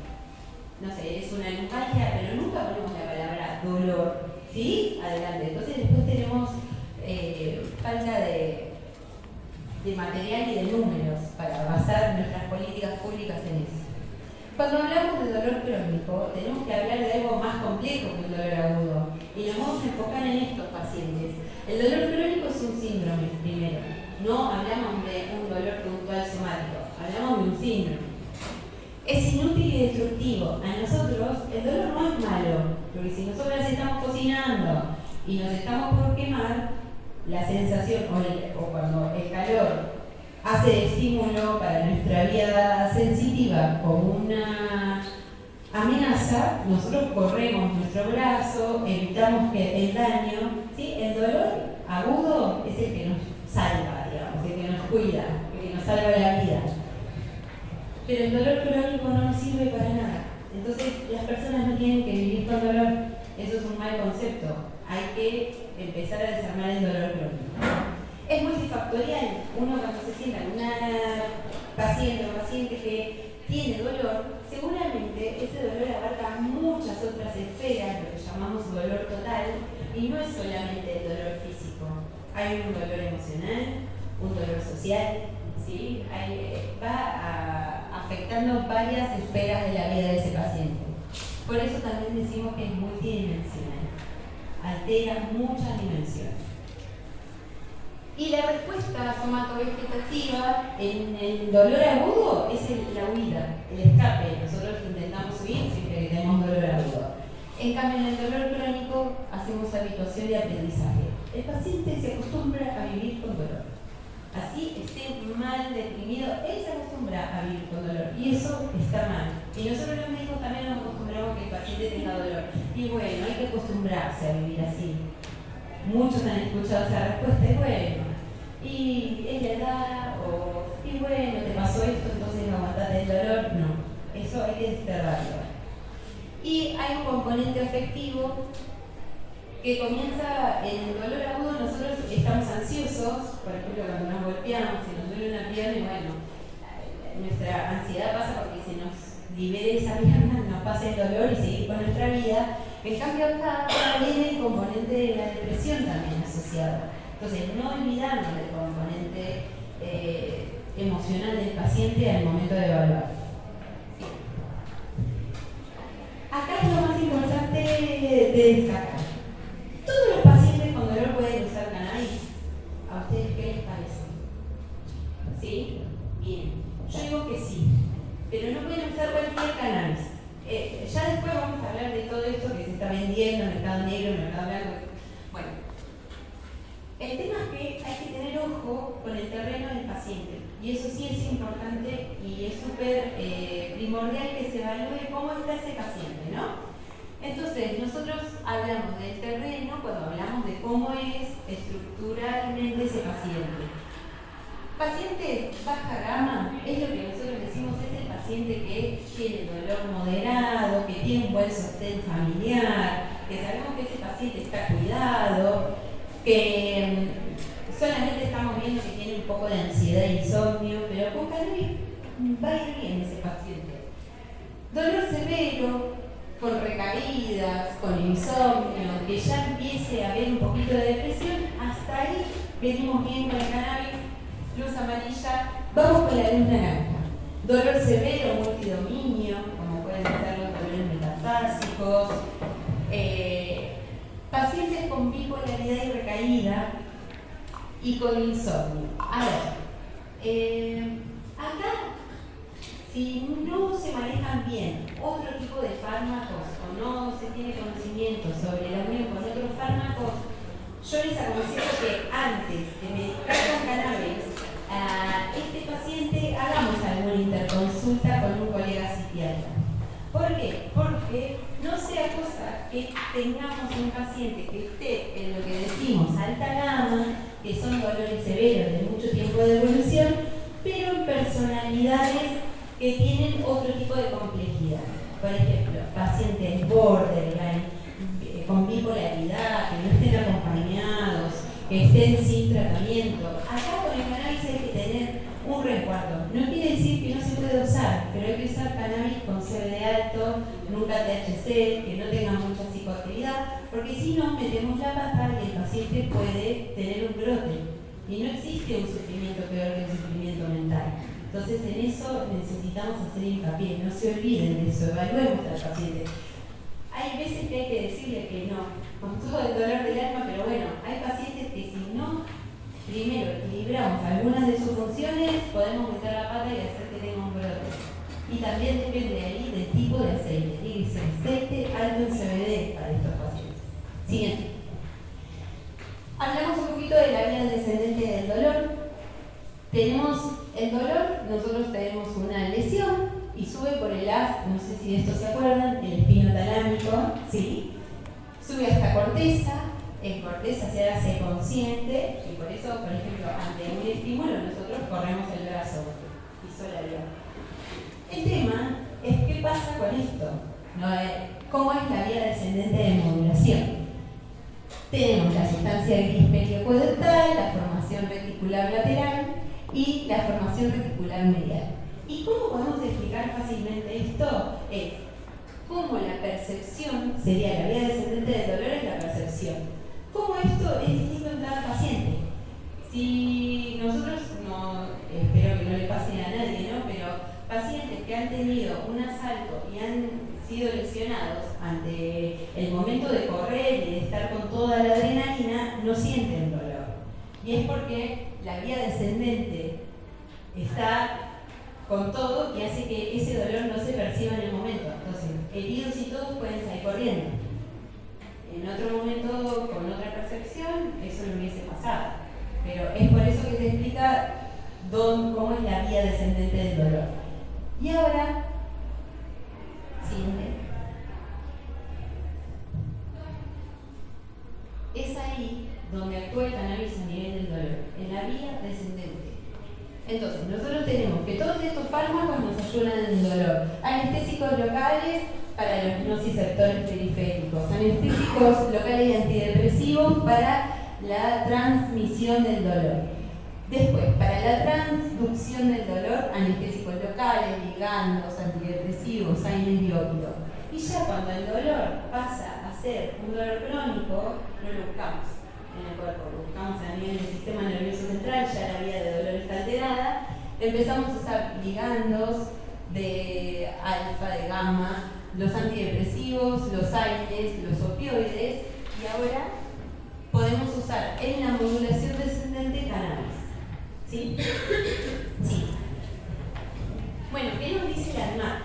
No sé, es una neumalgia, pero nunca ponemos la palabra dolor. ¿Sí? Adelante. Entonces después tenemos eh, falta de de material y de números para basar nuestras políticas públicas en eso. Cuando hablamos de dolor crónico, tenemos que hablar de algo más complejo que el dolor agudo y nos vamos a enfocar en estos pacientes. El dolor crónico es un síndrome, primero. No hablamos de un dolor puntual somático, hablamos de un síndrome. Es inútil y destructivo. A nosotros el dolor no es malo, porque si nosotros estamos cocinando y nos estamos por quemar, la sensación o, cuando el calor hace estímulo para nuestra vía sensitiva como una amenaza, nosotros corremos nuestro brazo, evitamos que el daño, ¿sí? el dolor agudo es el que nos salva, nos cuida, que nos salva la vida. Pero el dolor crónico no nos sirve para nada. Entonces las personas no tienen que vivir con dolor, eso es un mal concepto. Hay que empezar a desarmar el dolor crónico. Es multifactorial. Uno cuando se sienta en una paciente o paciente que tiene dolor, seguramente ese dolor abarca muchas otras esferas, lo que llamamos dolor total, y no es solamente el dolor físico. Hay un dolor emocional, un dolor social, ¿sí? va afectando varias esferas de la vida de ese paciente. Por eso también decimos que es multidimensional, altera muchas dimensiones. Y la respuesta somatovegetativa en el dolor agudo es la huida, el escape. Nosotros intentamos huir siempre que tenemos dolor agudo. En cambio, en el dolor crónico hacemos habituación y aprendizaje. El paciente se acostumbra a vivir con dolor. Así esté mal, deprimido, él se acostumbra a vivir con dolor y eso está mal. Y nosotros los médicos también nos acostumbramos a que el paciente tenga dolor. Y bueno, hay que acostumbrarse a vivir así. Muchos han escuchado esa respuesta y bueno, y es la edad, o y bueno, te pasó esto, entonces no aguantaste el dolor. No, eso hay que desterrarlo. Y hay un componente afectivo que comienza en el dolor agudo, nosotros estamos ansiosos, por ejemplo, cuando nos golpeamos, si nos duele una pierna, bueno, nuestra ansiedad pasa porque se nos libere esa pierna, nos pasa el dolor y seguir con nuestra vida. En cambio acá viene el componente de la depresión también asociado. Entonces, no olvidarnos del componente eh, emocional del paciente al momento de evaluar. Acá es lo más importante de destacar. Todos los pacientes con dolor pueden usar cannabis. ¿A ustedes qué les parece? ¿Sí? Bien. Yo digo que sí. Pero no pueden usar cualquier cannabis. Eh, ya después vamos a hablar de todo esto que se está vendiendo, en el mercado negro, en el mercado blanco. Bueno, el tema es que hay que tener ojo con el terreno del paciente y eso sí es importante y es súper eh, primordial que se evalúe cómo está ese paciente, ¿no? Entonces, nosotros hablamos del terreno cuando hablamos de cómo es estructuralmente ese paciente. Paciente baja gama es lo que nosotros decimos es el paciente que tiene dolor moderado, que tiene un buen sostén familiar, que sabemos que ese paciente está cuidado, que mm, solamente estamos viendo que tiene un poco de ansiedad e insomnio, pero con cannabis va a ir bien ese paciente. Dolor severo, con recaídas, con insomnio, que ya empiece a haber un poquito de depresión, hasta ahí venimos bien con el cannabis, luz amarilla, vamos con la luz naranja. Dolor severo, multidominio, como pueden ser los dolores metafásicos, eh, pacientes con bipolaridad y recaída y con insomnio. A ver, eh, acá, si no se manejan bien otro tipo de fármacos o no se tiene conocimiento sobre la unión con otros fármacos, yo les aconsejo que antes de medicar con cannabis a este paciente hagamos alguna interconsulta con un colega psiquiatra. ¿Por qué? Porque no sea cosa que tengamos un paciente que esté en lo que decimos alta gama, que son dolores severos de mucho tiempo de evolución, pero en personalidades que tienen otro tipo de complejidad. Por ejemplo, pacientes borderline, eh, con bipolaridad, que no estén acompañados, que estén sin tratamiento. Acá con el cannabis hay que tener un resguardo. No quiere decir que no se puede usar, pero hay que usar cannabis con CBD alto, nunca THC, que no tenga mucha psicoactividad, porque si no metemos la pata y paciente puede tener un brote. Y no existe un sufrimiento peor que el sufrimiento mental. Entonces en eso necesitamos hacer hincapié, no se olviden de eso, evaluemos al paciente. Hay veces que hay que decirle que no, con todo el dolor del alma, pero bueno, hay pacientes que si no primero equilibramos algunas de sus funciones, podemos meter la pata y hacer que tenga un brote. Y también depende ahí del tipo de aceite. Tiene que aceite alto en CBD para estos pacientes. Siguiente. Hablamos un poquito de la vía descendente del dolor. Tenemos el dolor, nosotros tenemos una lesión y sube por el as, no sé si de esto se acuerdan, el espino talámico, ¿sí? Sube hasta corteza, en corteza se hace consciente y por eso, por ejemplo, ante un estímulo nosotros corremos el brazo y solo El tema es qué pasa con esto, ¿cómo es la vía descendente de modulación? Tenemos la sustancia gris periocodental, la formación reticular lateral y la formación reticular medial. ¿Y cómo podemos explicar fácilmente esto? Es cómo la percepción, sería la vía descendente del dolor es la percepción. ¿Cómo esto es distinto en cada paciente? Si nosotros, no, espero que no le pase a nadie, ¿no? Pero pacientes que han tenido un asalto y han sido lesionados ante el momento de correr y de estar con toda la adrenalina, no sienten dolor. Y es porque la vía descendente está con todo y hace que ese dolor no se perciba en el momento. Entonces, heridos y todos pueden salir corriendo. En otro momento, con otra percepción, eso no hubiese pasado. Pero es por eso que se explica cómo es la vía descendente del dolor. Y ahora, Es ahí donde actúa el cannabis a nivel del dolor, en la vía descendente. Entonces, nosotros tenemos que todos estos fármacos nos ayudan en el dolor. Anestésicos locales para los nociceptores periféricos, anestésicos locales y antidepresivos para la transmisión del dolor. Después, para la transducción del dolor, anestésicos locales, ligandos, antidepresivos, biópido. Y ya cuando el dolor pasa a ser un dolor crónico, no lo buscamos en el cuerpo, buscamos a nivel del sistema nervioso central, ya la vía de dolor está alterada, empezamos a usar ligandos de alfa, de gamma, los antidepresivos, los aires, los opioides, y ahora podemos usar en la modulación descendente cannabis. ¿Sí? Sí. Bueno, ¿qué nos dice la ANMAT?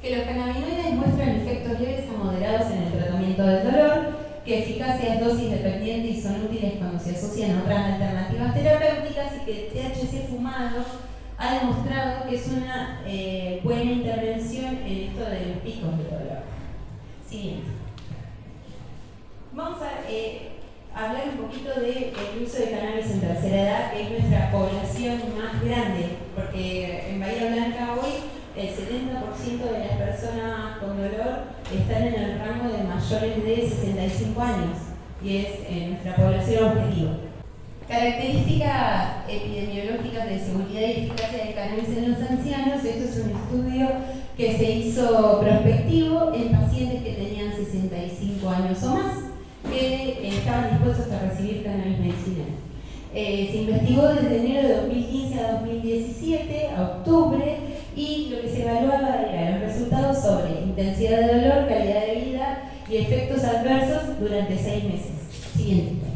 Que los cannabinoides muestran efectos leves a moderados en el tratamiento del dolor, que eficacia es dosis dependiente y son útiles cuando se asocian a otras alternativas terapéuticas y que el THC fumado ha demostrado que es una eh, buena intervención en esto de los picos de dolor. Siguiente. Vamos a eh, hablar un poquito del uso de cannabis en tercera edad, que es nuestra población más grande, porque en Bahía Blanca hoy el 70% de las personas con dolor están en el rango de mayores de 65 años y es en nuestra población objetivo. Características epidemiológicas de seguridad y eficacia del cannabis en los ancianos. Esto es un estudio que se hizo prospectivo en pacientes que tenían 65 años o más que estaban dispuestos a recibir cannabis medicinal. Eh, se investigó desde enero de 2015 a 2017, a octubre, y lo que se evaluaba era los resultados sobre intensidad de dolor, calidad de vida y efectos adversos durante seis meses. Siguiente.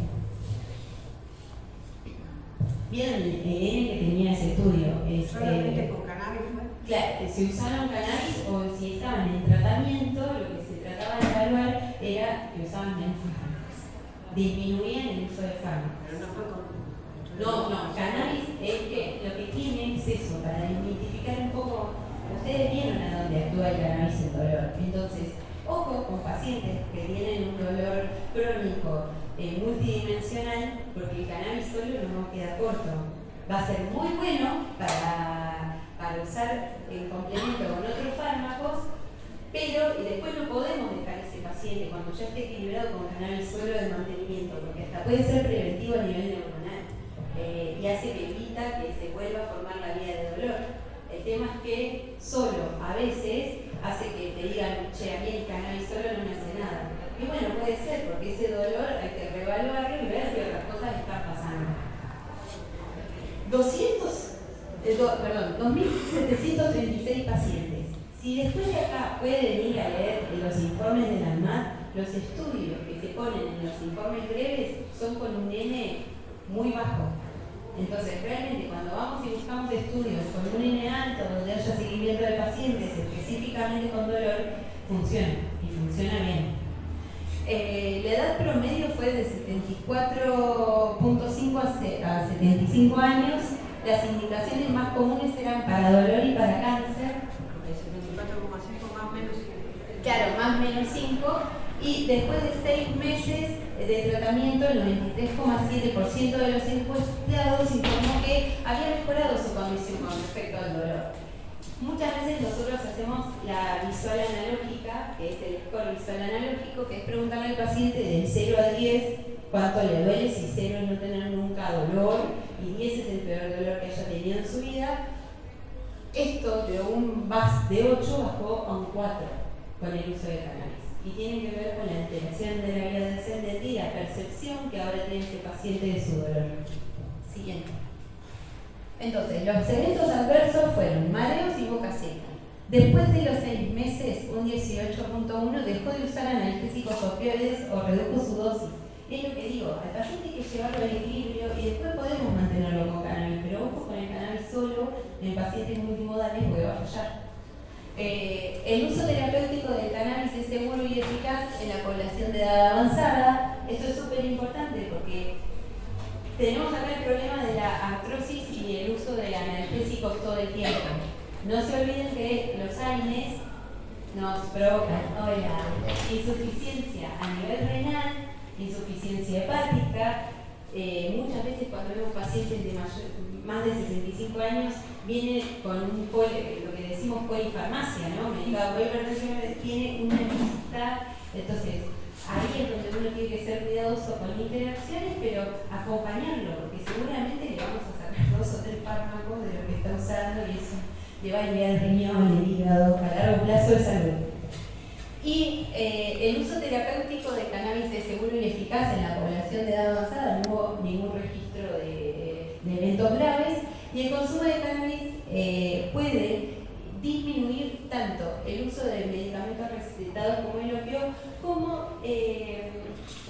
¿Vieron el EN que tenía ese estudio? ¿Solamente con cannabis Claro, que si usaron cannabis o si estaban en tratamiento, lo que se trataba de evaluar era que usaban fármacos. Disminuían el uso de fármacos. Pero no fue con no, no, cannabis es que lo que tiene es eso, para identificar un poco, ustedes vieron a dónde actúa el cannabis en dolor. Entonces, ojo con pacientes que tienen un dolor crónico eh, multidimensional, porque el cannabis solo no queda corto. Va a ser muy bueno para, para usar en complemento con otros fármacos, pero después no podemos dejar ese paciente cuando ya esté equilibrado con cannabis solo de mantenimiento, porque hasta puede ser preventivo a nivel neuronal. Eh, y hace que evita que se vuelva a formar la vía de dolor. El tema es que solo a veces hace que te digan, che, a mí el cannabis solo no me hace nada. Y bueno, puede ser, porque ese dolor hay que reevaluarlo y ver qué otras cosas están pasando. 200, eh, perdón, 2.736 pacientes. Si después de acá pueden ir a leer los informes de la ANMAT, los estudios que se ponen en los informes breves son con un N muy bajo. Entonces, realmente cuando vamos y buscamos estudios con un N alto, donde haya seguimiento de pacientes específicamente con dolor, funciona y funciona bien. Eh, la edad promedio fue de 74.5 a 75 años. Las indicaciones más comunes eran para dolor y para cáncer. 74,5 más menos 5. Claro, más menos 5. Y después de 6 meses de tratamiento, el 93,7% de los encuestados informó que había mejorado su condición con respecto al dolor. Muchas veces nosotros hacemos la visual analógica, que es el score visual analógico, que es preguntarle al paciente del 0 a 10 cuánto le duele, si 0 es no tener nunca dolor y 10 es el peor dolor que haya tenido en su vida. Esto de un VAS de 8 bajó a un 4 con el uso de cannabis y tiene que ver con la alteración de la vía descendente y la percepción que ahora tiene este paciente de su dolor. Siguiente. Entonces, los eventos adversos fueron mareos y boca seca. Después de los seis meses, un 18.1 dejó de usar analgésicos opioides o redujo su dosis. Es lo que digo, al paciente hay que llevarlo al equilibrio y después podemos mantenerlo con cannabis, pero ojo con el cannabis solo en pacientes multimodales porque va a fallar. Eh, el uso terapéutico del cannabis es seguro y eficaz en la población de edad avanzada. Esto es súper importante porque tenemos acá el problema de la artrosis y el uso de analgésicos todo el tiempo. No se olviden que los AINES nos provocan insuficiencia a nivel renal, insuficiencia hepática. Eh, muchas veces cuando vemos pacientes de más de 65 años, vienen con un lo que decimos polifarmacia, ¿no? Medicado por tiene una lista, entonces ahí es donde uno tiene que ser cuidadoso con interacciones, pero acompañarlo, porque seguramente le vamos a sacar dos o tres fármacos de lo que está usando y eso le va a enviar el riñón, el hígado, a largo plazo de salud. Y eh, el uso terapéutico de cannabis es seguro y eficaz en la población de edad avanzada, no hubo ningún graves, y el consumo de cannabis eh, puede disminuir tanto el uso de medicamentos recetados como el opio, como eh,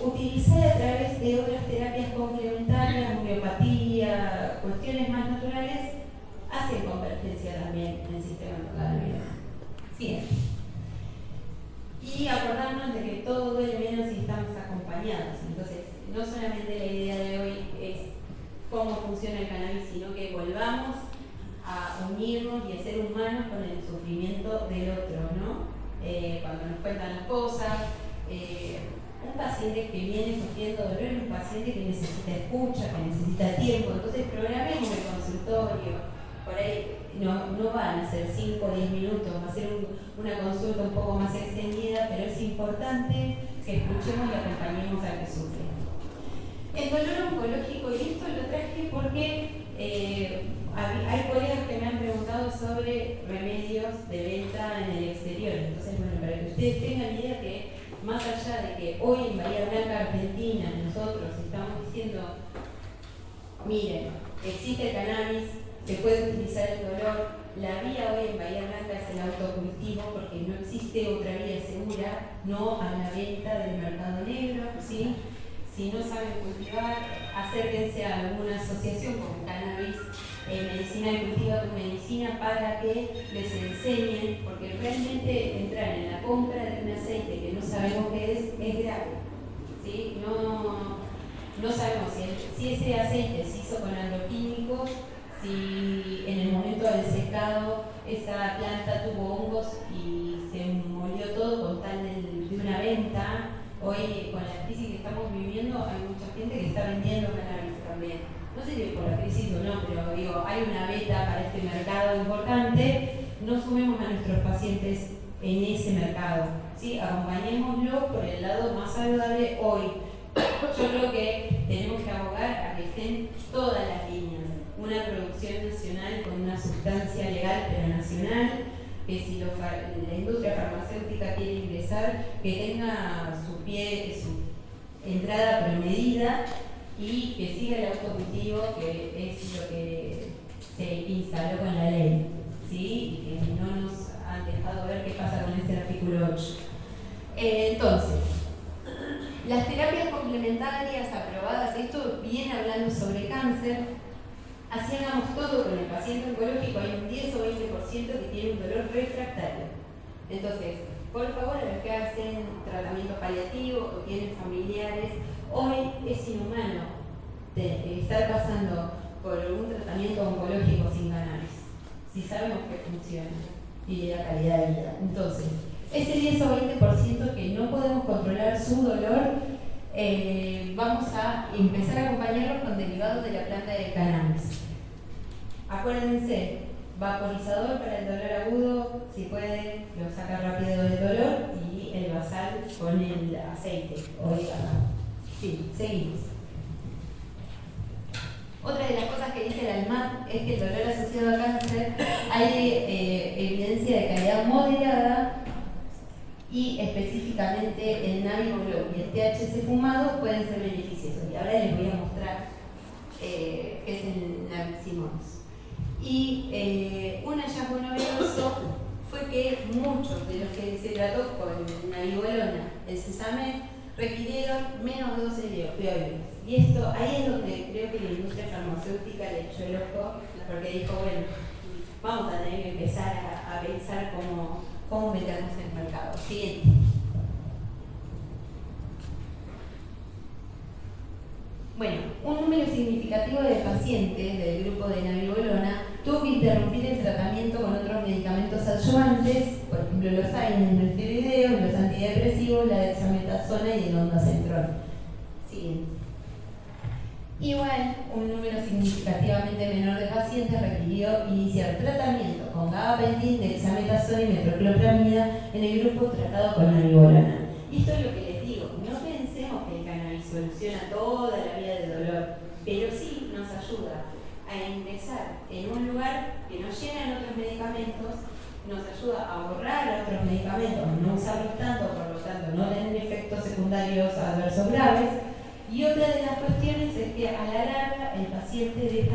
utilizar a través de otras terapias complementarias, homeopatía, cuestiones más naturales, hacen convergencia también en el sistema endocannabinoide. Siguiente. Y acordarnos de que todo duele menos si estamos acompañados. Entonces, no solamente la idea de hoy cómo funciona el cannabis, sino que volvamos a unirnos y a ser humanos con el sufrimiento del otro, ¿no? Eh, cuando nos cuentan las cosas. Eh, un paciente que viene sufriendo dolor es un paciente que necesita escucha, que necesita tiempo, entonces programemos el consultorio. Por ahí no, no van a ser 5 o 10 minutos, va a ser una consulta un poco más extendida, pero es importante que escuchemos y acompañemos al que sufre. El dolor oncológico, y esto lo traje porque eh, hay colegas que me han preguntado sobre remedios de venta en el exterior. Entonces, bueno, para que ustedes tengan idea que más allá de que hoy en Bahía Blanca, Argentina, nosotros estamos diciendo, miren, existe cannabis, se puede utilizar el dolor, la vía hoy en Bahía Blanca es el autocultivo porque no existe otra vía segura, no a la venta del mercado negro, ¿sí? Si no saben cultivar, acérquense a alguna asociación como Cannabis eh, medicina de cultivo tu medicina para que les enseñen, porque realmente entrar en la compra de un aceite que no sabemos qué es, es grave. ¿sí? No, no sabemos si, si, ese aceite se hizo con agroquímicos, si en el momento del secado esa planta tuvo hongos y se molió todo con tal de, una venta. Hoy con la estamos viviendo hay mucha gente que está vendiendo cannabis también no sé si por la crisis o no, pero digo, hay una beta para este mercado importante, no sumemos a nuestros pacientes en ese mercado, ¿sí? acompañémoslo por el lado más saludable hoy. Yo creo que tenemos que abogar a que estén todas las líneas, una producción nacional con una sustancia legal pero nacional, que si la industria farmacéutica quiere ingresar, que tenga su pie, su entrada premedida y que siga el autocultivo, que es lo que se instaló con la ley, ¿sí? y que no nos han dejado ver qué pasa con este artículo 8. Eh, entonces, las terapias complementarias aprobadas, esto viene hablando sobre cáncer, así hagamos todo con el paciente oncológico, hay un 10 o 20% que tiene un dolor refractario. Entonces, por favor, a los que hacen tratamiento paliativo o tienen familiares, hoy es inhumano estar pasando por un tratamiento oncológico sin cannabis, si sabemos que funciona y la calidad de vida. Entonces, ese 10 o 20% que no podemos controlar su dolor, eh, vamos a empezar a acompañarlos con derivados de la planta de cannabis. Acuérdense, vaporizador para el dolor agudo, si puede, lo saca rápido del dolor y el basal con el aceite o Sí, seguimos. Otra de las cosas que dice el ALMAT es que el dolor asociado a cáncer hay eh, evidencia de calidad moderada y específicamente el Naviglo y el THC fumado pueden ser beneficiosos. Y ahora les voy a mostrar eh, qué es el Naviximox. Y eh, un hallazgo novedoso fue que muchos de los que se trató con navibolona, el sesame, requirieron menos dosis de opioides. Y esto, ahí es donde creo que la industria farmacéutica le echó el ojo, porque dijo, bueno, vamos a tener que empezar a, a pensar cómo cómo meternos en el mercado. Siguiente. Bueno, un número significativo de pacientes del grupo de navibolona tuvo que interrumpir el tratamiento con otros medicamentos adyuvantes, por ejemplo los AINES, esteroideos, los antidepresivos, la dexametasona y el ondansetron. Siguiente. Igual, un número significativamente menor de pacientes requirió iniciar tratamiento con gabapentin, dexametasona y metroclopramida en el grupo tratado con navibolona. Esto es lo que les digo, no pensemos que el soluciona toda la vida de dolor, pero sí nos ayuda a ingresar en un lugar que no llenan otros medicamentos, nos ayuda a ahorrar otros medicamentos, no usarlos tanto, por lo tanto no tener efectos secundarios adversos graves, y otra de las cuestiones es que a la larga el paciente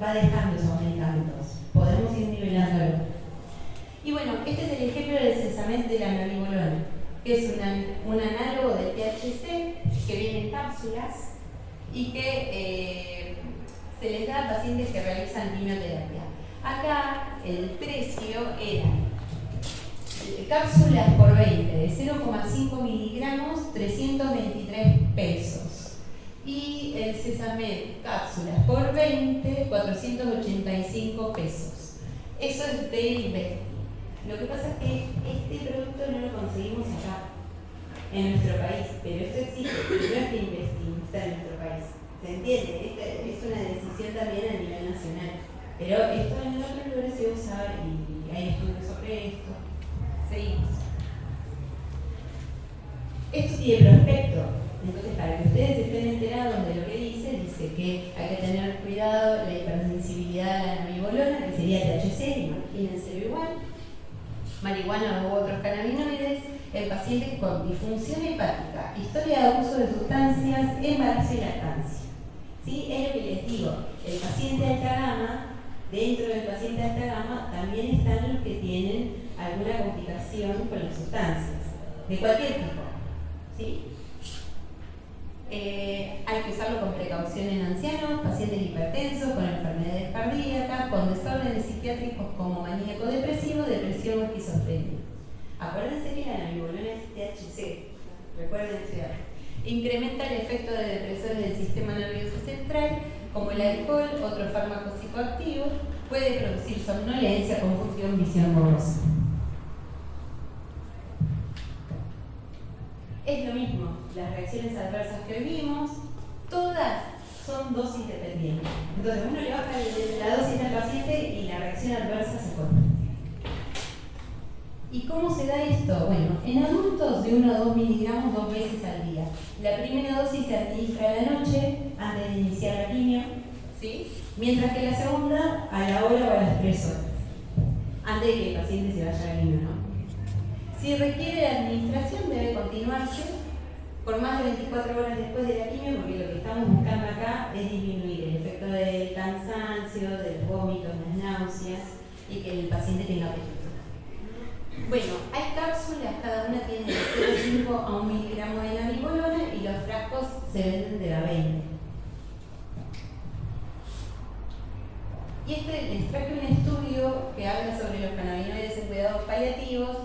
va dejando esos medicamentos. Podemos ir nivelándolo. Y bueno, este es el ejemplo del cesament de la que es un análogo de THC que viene en cápsulas y que eh, se les da a pacientes que realizan quimioterapia. Acá el precio era cápsulas por 20 de 0,5 miligramos, 323 pesos y el Sesame cápsulas por 20, 485 pesos. Eso es de Investi. Lo que pasa es que este producto no lo conseguimos acá, en nuestro país, pero entiende? Esta es una decisión también a nivel nacional. Pero esto en otros lugares se usa y hay estudios sobre esto. Seguimos. Esto tiene prospecto entonces, para que ustedes estén enterados de lo que dice, dice que hay que tener cuidado la hipersensibilidad a la navibolona, que sería THC, imagínense igual, marihuana u otros cannabinoides, el paciente con disfunción hepática, historia de abuso de sustancias, embarazo y lactancia. ¿Sí? Es lo que les digo, el paciente alta gama, dentro del paciente alta gama, también están los que tienen alguna complicación con las sustancias, de cualquier tipo. ¿Sí? Eh, hay que usarlo con precaución en ancianos, pacientes hipertensos, con enfermedades cardíacas, con desórdenes psiquiátricos como maníaco depresivo, depresión o esquizofrenia. Acuérdense que la namibolona es THC, recuerden Incrementa el efecto de depresores del sistema nervioso central, como el alcohol, otro fármaco psicoactivo, puede producir somnolencia, confusión, visión borrosa. Es lo mismo, las reacciones adversas que vimos, todas son dosis dependientes. Entonces uno le baja la dosis al paciente y la reacción adversa se corta. ¿Y cómo se da esto? Bueno, en adultos de 1 a 2 miligramos dos veces al día. La primera dosis se administra a la noche antes de iniciar la quimio, ¿sí? mientras que la segunda a la hora o a las 3 horas, antes de que el paciente se vaya a la quimio. ¿no? Si requiere administración, debe continuarse por más de 24 horas después de la quimio, porque lo que estamos buscando acá es disminuir el efecto del cansancio, del vómito, las náuseas y que el paciente tenga apetito. Bueno, hay cápsulas, cada una tiene de 0,5 a 1 miligramo de namibolona y los frascos se venden de la 20. Y este les traje un estudio que habla sobre los cannabinoides en cuidados paliativos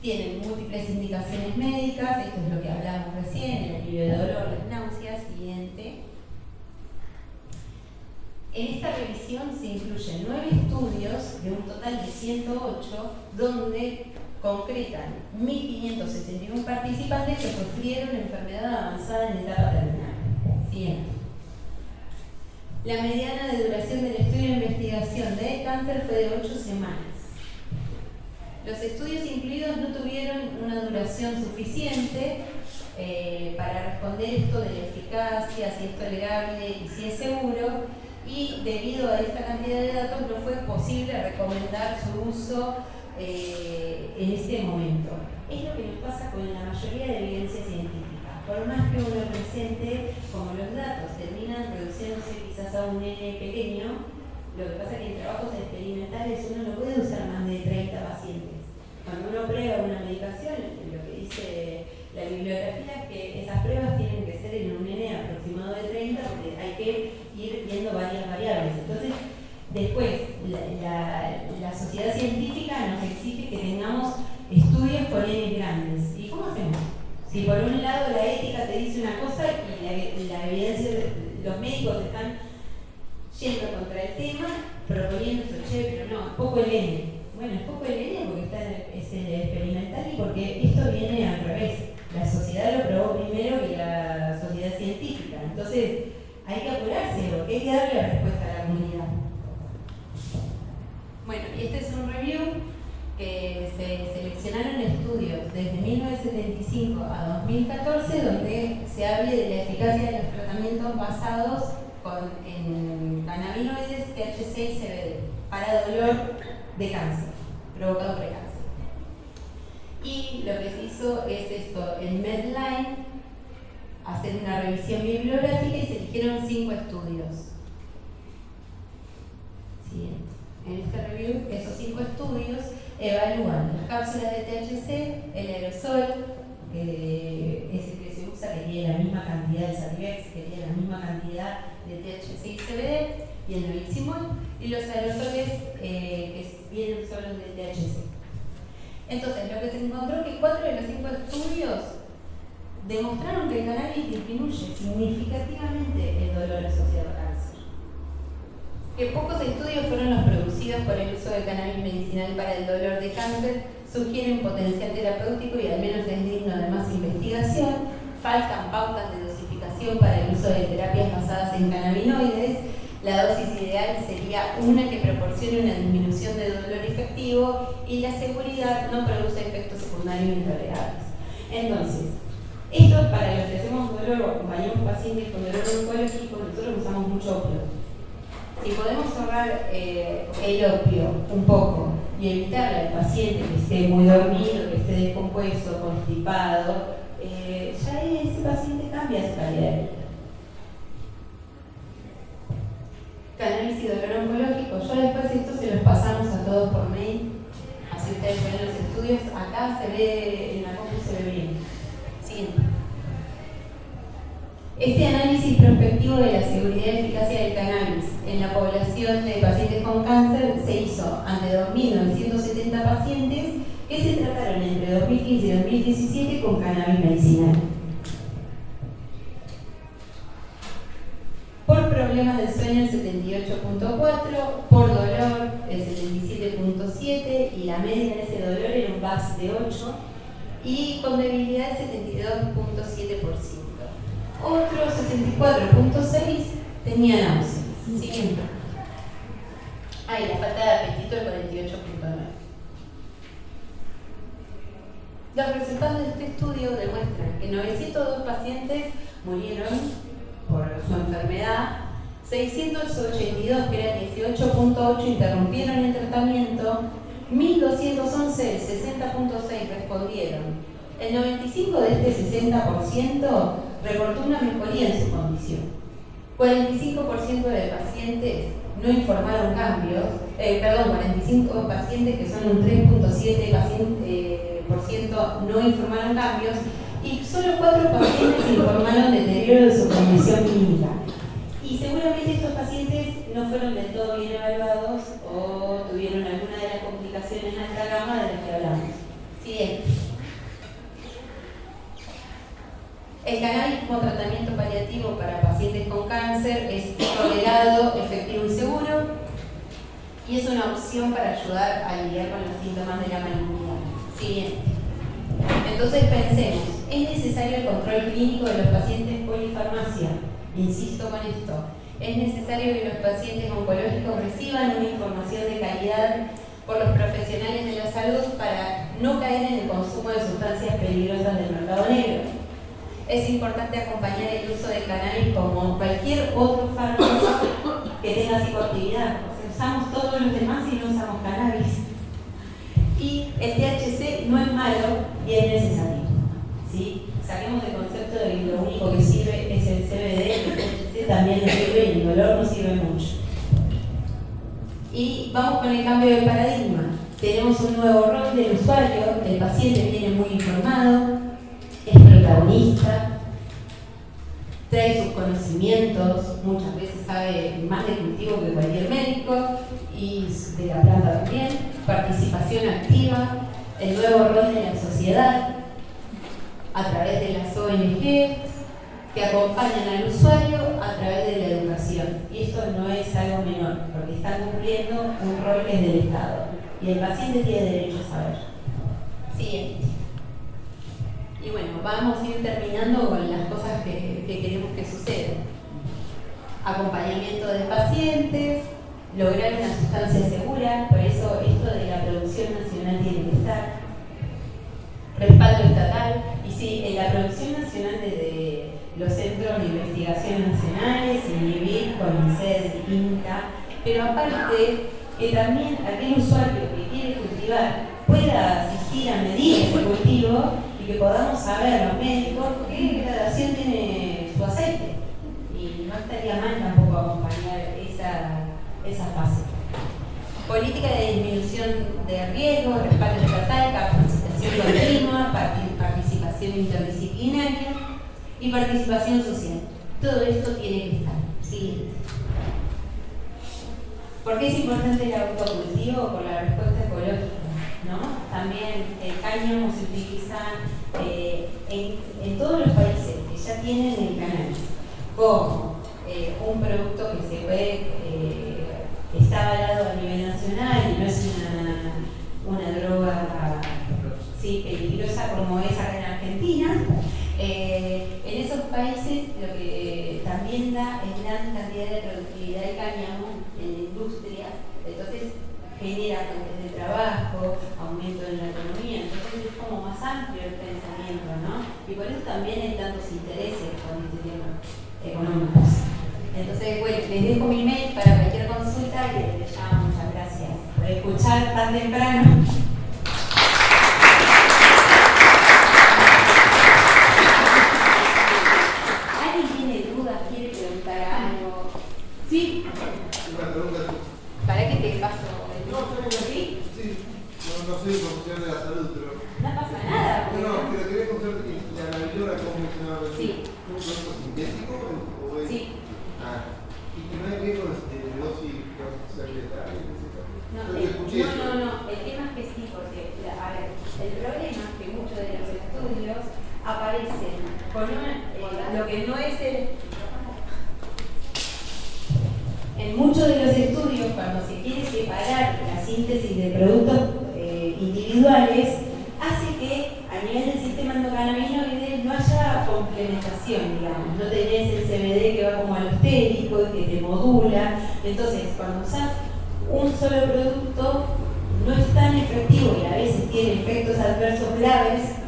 tienen múltiples indicaciones médicas, esto es lo que hablamos recién, el alivio de dolor, las náuseas, siguiente. En esta revisión se incluyen nueve estudios de un total de 108, donde concretan 1.561 participantes que sufrieron enfermedad avanzada en etapa terminal. Siguiente. La mediana de duración del estudio de investigación de cáncer fue de 8 semanas. Los estudios incluidos no tuvieron una duración suficiente eh, para responder esto de la eficacia, si es tolerable y si es seguro, y debido a esta cantidad de datos no fue posible recomendar su uso eh, en este momento. Es lo que nos pasa con la mayoría de evidencia científica. Por más que uno presente, como los datos terminan reduciéndose quizás a un N pequeño, lo que pasa es que en trabajos experimentales uno no puede usar más de 30 pacientes. Cuando uno prueba una medicación, lo que dice la bibliografía es que esas pruebas tienen que ser en un N aproximado de 30 porque hay que ir viendo varias variables. Entonces, después, la, sociedad científica nos exige que tengamos estudios con N grandes. ¿Y cómo hacemos? Si por un lado la ética te dice una cosa y la, la evidencia, los médicos están yendo contra el tema, proponiendo esto, che, pero no, es poco el N. Bueno, es poco el N porque está, es el experimental y porque esto viene al revés. La sociedad lo probó primero que la sociedad científica. Entonces, hay que apurarse porque hay que darle la respuesta a la comunidad. Bueno, y este es un review que se seleccionaron estudios desde 1975 a 2014 donde se hable de la eficacia de los tratamientos basados con, en cannabinoides, THC y CBD para dolor de cáncer, provocado por cáncer. Y lo que se hizo es esto, en Medline, hacer una revisión bibliográfica y se eligieron cinco estudios. Siguiente. En este review, esos cinco estudios evalúan las cápsulas de THC, el aerosol, que es el que se usa, que tiene la misma cantidad de Sativex, que tiene la misma cantidad de THC y CBD, y el nabiximol, y los aerosoles eh, que vienen solo de THC. Entonces, lo que se encontró es que cuatro de los cinco estudios demostraron que el cannabis disminuye significativamente el dolor asociado a cáncer. Que pocos estudios fueron los producidos por el uso del cannabis medicinal para el dolor de cáncer sugieren potencial terapéutico y al menos es digno de más investigación. Faltan pautas de dosificación para el uso de terapias basadas en cannabinoides. La dosis ideal sería una que proporcione una disminución de dolor efectivo y la seguridad no produce efectos secundarios intolerables. Entonces, esto para los que hacemos dolor o acompañamos pacientes con dolor oncológico, nosotros usamos mucho opio. Si podemos ahorrar eh, el opio un poco y evitar al paciente que esté muy dormido, que esté descompuesto, constipado, eh, ya ese paciente cambia su calidad de vida. Cannabis y dolor oncológico, yo después esto se los pasamos a todos por mail, así ustedes ven los estudios, acá se ve, en la Este análisis prospectivo de la seguridad y eficacia del cannabis en la población de pacientes con cáncer se hizo ante 2.970 pacientes que se trataron entre 2015 y 2017 con cannabis medicinal. Por problemas de sueño el 78.4, por dolor el 77.7 y la media de ese dolor era un VAS de 8 y con debilidad el 72.7%. Otro 64.6 tenía náuseas. Siguiente. Ay, la falta de apetito el 48.9. Los resultados de este estudio demuestran que 902 pacientes murieron por su enfermedad, 682, que era 18.8, interrumpieron el tratamiento, 1211, 60.6 respondieron. El 95 de este 60% reportó una mejoría en su condición. 45% de pacientes no informaron cambios, eh, perdón, 45 pacientes que son un 3.7% eh, no informaron cambios y solo 4 pacientes informaron deterioro de su condición clínica. Y seguramente estos pacientes no fueron del todo bien evaluados o tuvieron alguna de las complicaciones alta gama de las que hablamos. Siguiente. El cannabis como tratamiento paliativo para pacientes con cáncer es tolerado, efectivo y seguro y es una opción para ayudar a lidiar con los síntomas de la malignidad. Siguiente. Entonces pensemos, ¿es necesario el control clínico de los pacientes polifarmacia? Insisto con esto. Es necesario que los pacientes oncológicos reciban una información de calidad por los profesionales de la salud para no caer en el consumo de sustancias peligrosas del mercado negro. Es importante acompañar el uso de cannabis como cualquier otro fármaco que tenga psicoactividad. O sea, usamos todos los demás y no usamos cannabis. Y el THC no es malo y es necesario. ¿sí? Saquemos el concepto de que lo único que sirve es el CBD, el THC también no sirve y el dolor no sirve mucho. Y vamos con el cambio de paradigma. Tenemos un nuevo rol del usuario, el paciente viene muy informado, protagonista, trae sus conocimientos, muchas veces sabe más de cultivo que cualquier médico y de la planta también, participación activa, el nuevo rol de la sociedad a través de las ONG que acompañan al usuario a través de la educación. Y esto no es algo menor, porque están cumpliendo un rol que es del Estado. Y el paciente tiene derecho a saber. Siguiente. Y bueno, vamos a ir terminando con las cosas que, que queremos que sucedan. Acompañamiento de pacientes, lograr una sustancia segura, por eso esto de la producción nacional tiene que estar. Respaldo estatal, y sí, en la producción nacional desde los centros de investigación nacionales, INIBIC, CONICET, INTA, pero aparte que también aquel usuario que quiere cultivar pueda asistir a medir ese cultivo que podamos saber los médicos qué gradación tiene su aceite. Y no estaría mal tampoco acompañar esa, esa fase. Política de disminución de riesgo, respaldo estatal, capacitación continua, participación interdisciplinaria y participación social. Todo esto tiene que estar. Siguiente. ¿Por qué es importante el autocultivo? Por la respuesta ecológica. ¿No? También el cáñamo se utiliza eh, en, todos los países que ya tienen el cannabis como eh, un producto que se eh, está avalado a nivel nacional y no es una, una droga sí, peligrosa como es acá en Argentina. Eh, en esos países lo que también da es gran cantidad de productividad de cáñamo genera fuentes de trabajo, aumento en la economía, entonces es como más amplio el pensamiento, ¿no? Y por eso también hay tantos intereses con este tema económicos. Entonces, bueno, les dejo mi mail para cualquier consulta y les llamo, muchas gracias por escuchar tan temprano. Sí. Una pregunta. ¿Para qué te paso? No, ¿Sí? Sí. No, no soy profesional de la salud, pero. No pasa nada. No, no, pero quería conocer la navidora, ¿cómo funcionaba? Sí. ¿Un producto sintético o es.? Sí. Ah. ¿Y no hay riesgo de dosis que va a ser letal? No, el, no, no, no, el tema es que sí, porque a ver, el problema es que muchos de los estudios aparecen con una, eh, lo que no es el en muchos de los estudios, cuando se quiere separar la síntesis de productos eh, individuales, hace que a nivel del sistema endocannabinoide no haya complementación, digamos. No tenés el CBD que va como alostérico que te modula. Entonces, cuando usas un solo producto, no es tan efectivo y a veces tiene efectos adversos graves,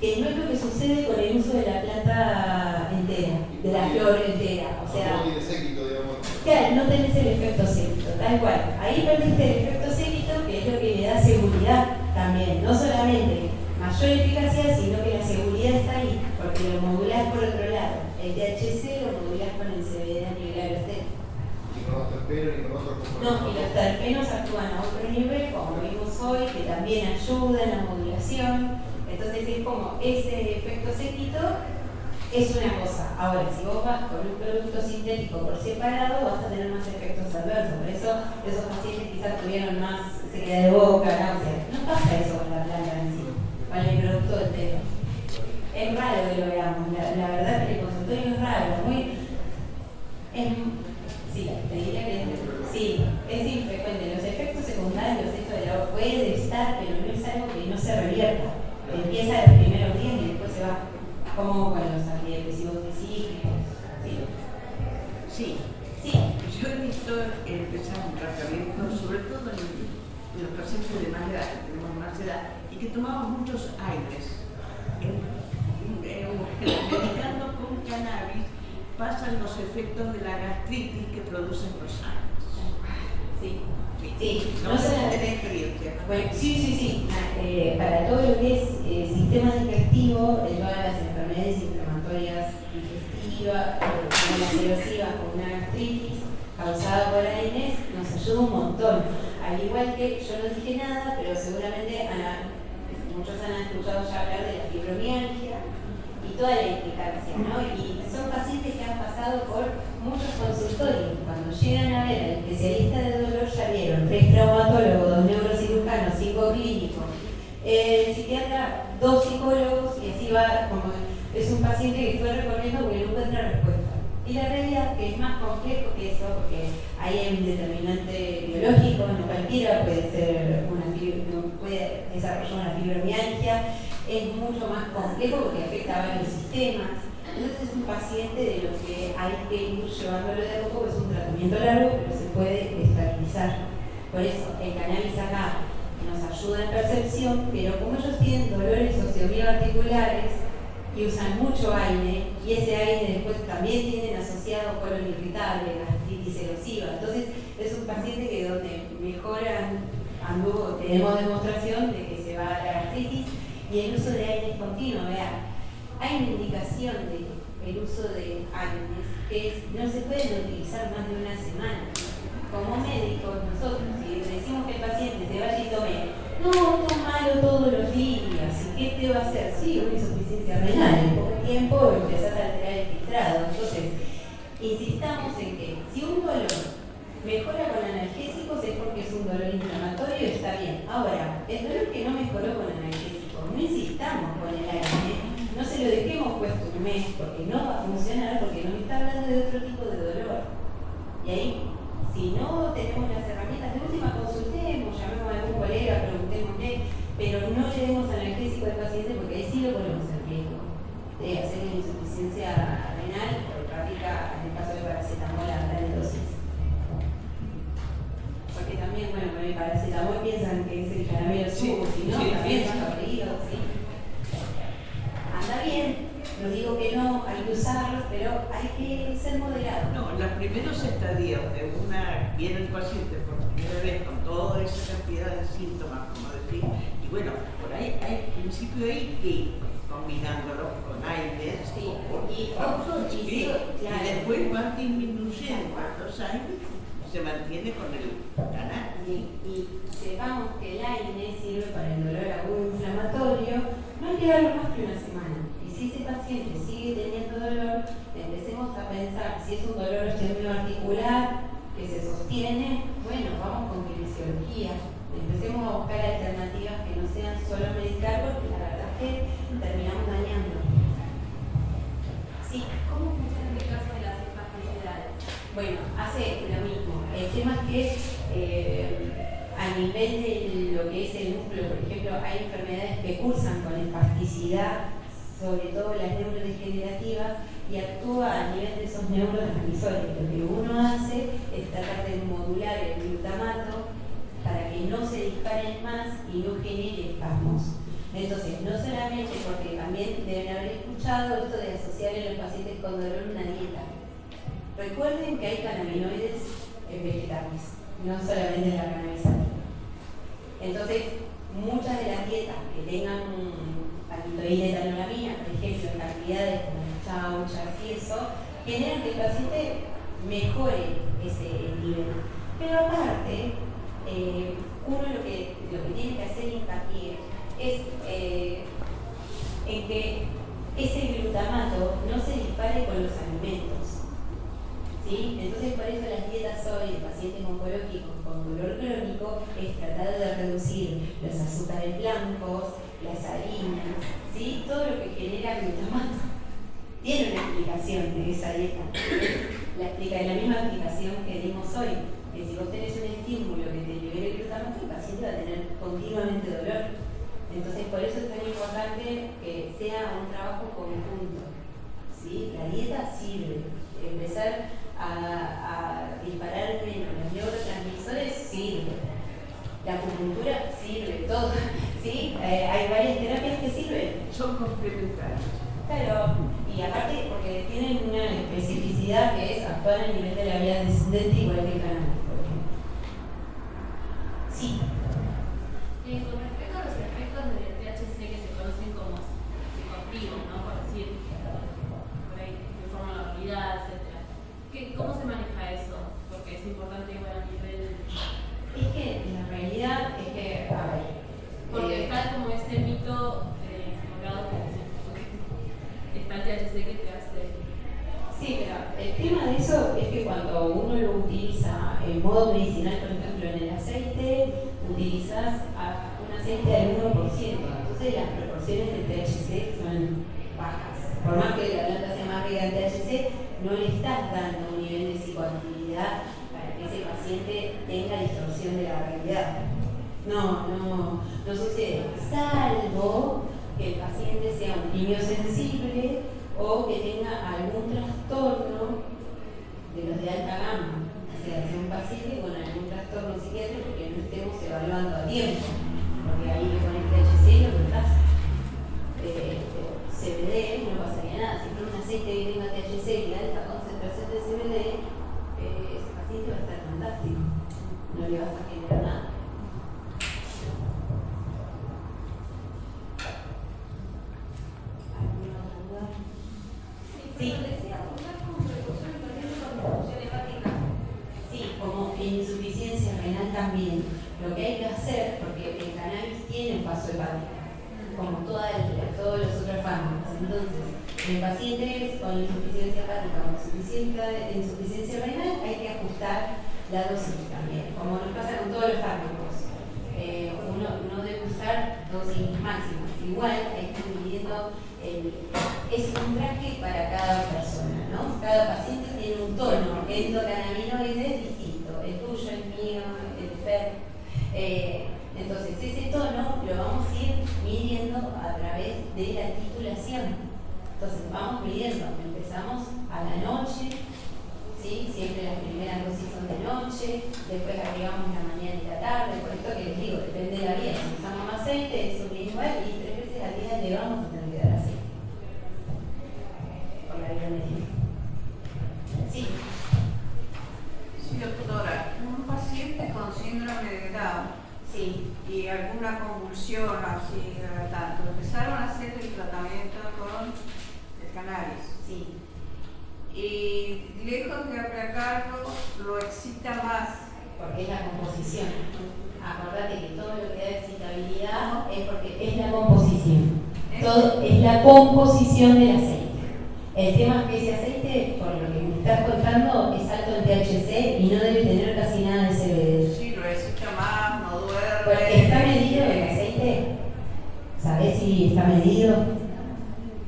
que no es lo que sucede con el uso de la planta entera, de la flor entera. O sea, no tiene séquito, digamos. Claro, no tenés el efecto séquito, tal cual. Ahí perdiste el efecto séquito, que es lo que le da seguridad también. No solamente mayor eficacia, sino que la seguridad está ahí, porque lo modulás por otro lado. El THC lo modulás con el CBD a nivel alostérico. Y con los terpenos y con otros No, y los terpenos actúan a otro nivel, como vimos hoy, que también ayudan a la modulación. Entonces es como ese efecto séquito es una cosa. Ahora, si vos vas con un producto sintético por separado, vas a tener más efectos adversos. Por eso esos pacientes quizás tuvieron más sequedad de boca, náuseas. No pasa eso con la planta en sí, con el producto entero. es raro que lo veamos, la, verdad que el consultorio es raro, muy... sí, te diría que sí, es infrecuente. Los efectos secundarios, esto de la puede estar, pero no es algo que no se revierta. Empieza los primeros días y después se va, como con los antidepresivos de cíclicos. Sí. sí. Sí. Yo he visto empezar un tratamiento, sobre todo en los pacientes de más edad, que tenemos más edad, y que tomamos muchos aires medicando con cannabis pasan los efectos de la gastritis que producen los años. Sí. Sí, no, tenés experiencia. Bueno, sí, sí, sí. Ah, eh, para todo lo que es eh, sistema digestivo, eh, todas las enfermedades inflamatorias digestivas, como la erosiva con una gastritis causada por AINES, nos ayuda un montón. Al igual que yo no dije nada, pero seguramente muchos han escuchado ya hablar de la fibromialgia y toda la implicancia, ¿no? Y son pacientes que han pasado por muchos consultorios. Cuando llegan a ver al especialista de traumatólogos, dos neurocirujanos, cinco clínicos, el psiquiatra, dos psicólogos y así va como es un paciente que fue recorriendo porque no encuentra respuesta. Y la realidad que es más complejo que eso, porque ahí hay un determinante biológico, no cualquiera puede ser una puede desarrollar una fibromialgia, es mucho más complejo porque afecta a varios sistemas. Entonces es un paciente de los que hay que ir llevándolo de a poco, es un tratamiento largo, pero se puede estabilizar. Por eso el cannabis acá nos ayuda en percepción, pero como ellos tienen dolores sociomioarticulares, y usan mucho aire y ese aire después también tienen asociado colon irritable, gastritis erosiva. Entonces es un paciente que donde mejoran, anduvo, tenemos demostración de que se va a la gastritis y el uso de aire continuo. Vean, hay una indicación del uso de aires que no se pueden utilizar más de una semana. Como médicos, nosotros, si decimos que el paciente se vaya y tome, no, tómalo todos los días, ¿y qué te va a hacer? Sí, una insuficiencia renal, en poco tiempo empezás a alterar el filtrado. Entonces, insistamos en que si un dolor mejora con analgésicos es porque es un dolor inflamatorio y está bien. Ahora, el dolor que no mejoró con analgésicos, no insistamos con el aire, no se lo dejemos puesto un mes porque no va a funcionar porque nos está hablando de otro tipo de dolor. Y ahí si no tenemos las herramientas, de última consultemos, llamemos a algún colega, preguntémosle, pero no le demos analgésico al paciente porque ahí sí lo ponemos en riesgo de hacer una insuficiencia renal o hepática en el caso de paracetamol a gran dosis. Porque también, bueno, con el paracetamol piensan que es el caramelo subo, si no, también está frío, ¿sí? Anda bien, no digo que no, hay que usarlos, pero hay que ser moderado. No, los primeros estadios de una, viene el paciente por primera vez con toda esa cantidad de síntomas, como decir, y bueno, por ahí hay principio ahí que combinándolos con aire, sí, y, después van disminuyendo los aires se mantiene con el canal. Y, y, sepamos que el aire sirve para el dolor agudo inflamatorio, no hay que darlo más que una semana si ese paciente sigue teniendo dolor, empecemos a pensar si es un dolor articular que se sostiene, bueno, vamos con kinesiología. Empecemos a buscar alternativas que no sean solo medicar, porque la verdad es que terminamos dañando. Sí, ¿cómo funciona el caso de las discapacidades? Bueno, hace lo mismo. El tema es que eh, a nivel de lo que es el músculo, por ejemplo, hay enfermedades que cursan con espasticidad sobre todo las neurodegenerativas, y actúa a nivel de esos neurotransmisores. Lo que uno hace es tratar de modular el glutamato para que no se disparen más y no genere espasmos. Entonces, no solamente porque también deben haber escuchado esto de asociar a los pacientes con dolor una dieta. Recuerden que hay cannabinoides en vegetales, no solamente en la cannabis Entonces, muchas de las dietas que tengan palmitoína y por ejemplo, en cantidades como chauchas y eso, generan que el paciente mejore ese nivel. Pero aparte, eh, uno lo que, lo que tiene que hacer hincapié es eh, en que ese glutamato no se dispare con los alimentos. Entonces, por eso las dietas hoy de pacientes oncológicos con dolor crónico es tratar de reducir los azúcares blancos, las harinas, ¿sí? Todo lo que genera glutamato tiene una explicación de esa dieta. La, explica, la misma explicación que dimos hoy. Que si vos tenés un estímulo que te libere glutamato, el paciente va a tener continuamente dolor. Entonces, por eso es tan importante que sea un trabajo conjunto. ¿sí? La dieta sirve. Empezar a, a disparar menos los neurotransmisores sirve. La acupuntura sirve, todo. ¿sí? Eh, hay varias terapias que sirven. Son complementarias. Claro, y aparte porque tienen una especificidad que es actuar a nivel de la vía descendente igual que el canal, por ejemplo. Sí. Eh, con respecto a los efectos del THC que se conocen como psicoactivos, ¿no? Por decir, por ahí, que forman la realidad, etc. ¿Cómo se maneja eso? Porque es importante igual a nivel... Es que la realidad es que, a ver, porque eh, está como ese mito eh, que Sí, pero el tema de eso es que cuando uno lo utiliza en modo medicinal, por ejemplo, en el aceite, utilizas un aceite del 1%, entonces las proporciones de THC son bajas. Por más que la planta sea más rica en THC, no le estás dando un nivel de psicoactividad para que ese paciente tenga distorsión de la realidad. No, no, no sucede. Salvo que el paciente sea un niño sensible o que tenga algún trastorno de los de alta gama, o sea, sea un paciente con algún trastorno psiquiátrico que no estemos evaluando a tiempo, porque ahí composición del aceite. El tema es que ese aceite, por lo que me estás contando, es alto en THC y no debe tener casi nada de CBD. Sí, lo excita más, no duerme. Porque está medido el aceite. ¿Sabes si está medido?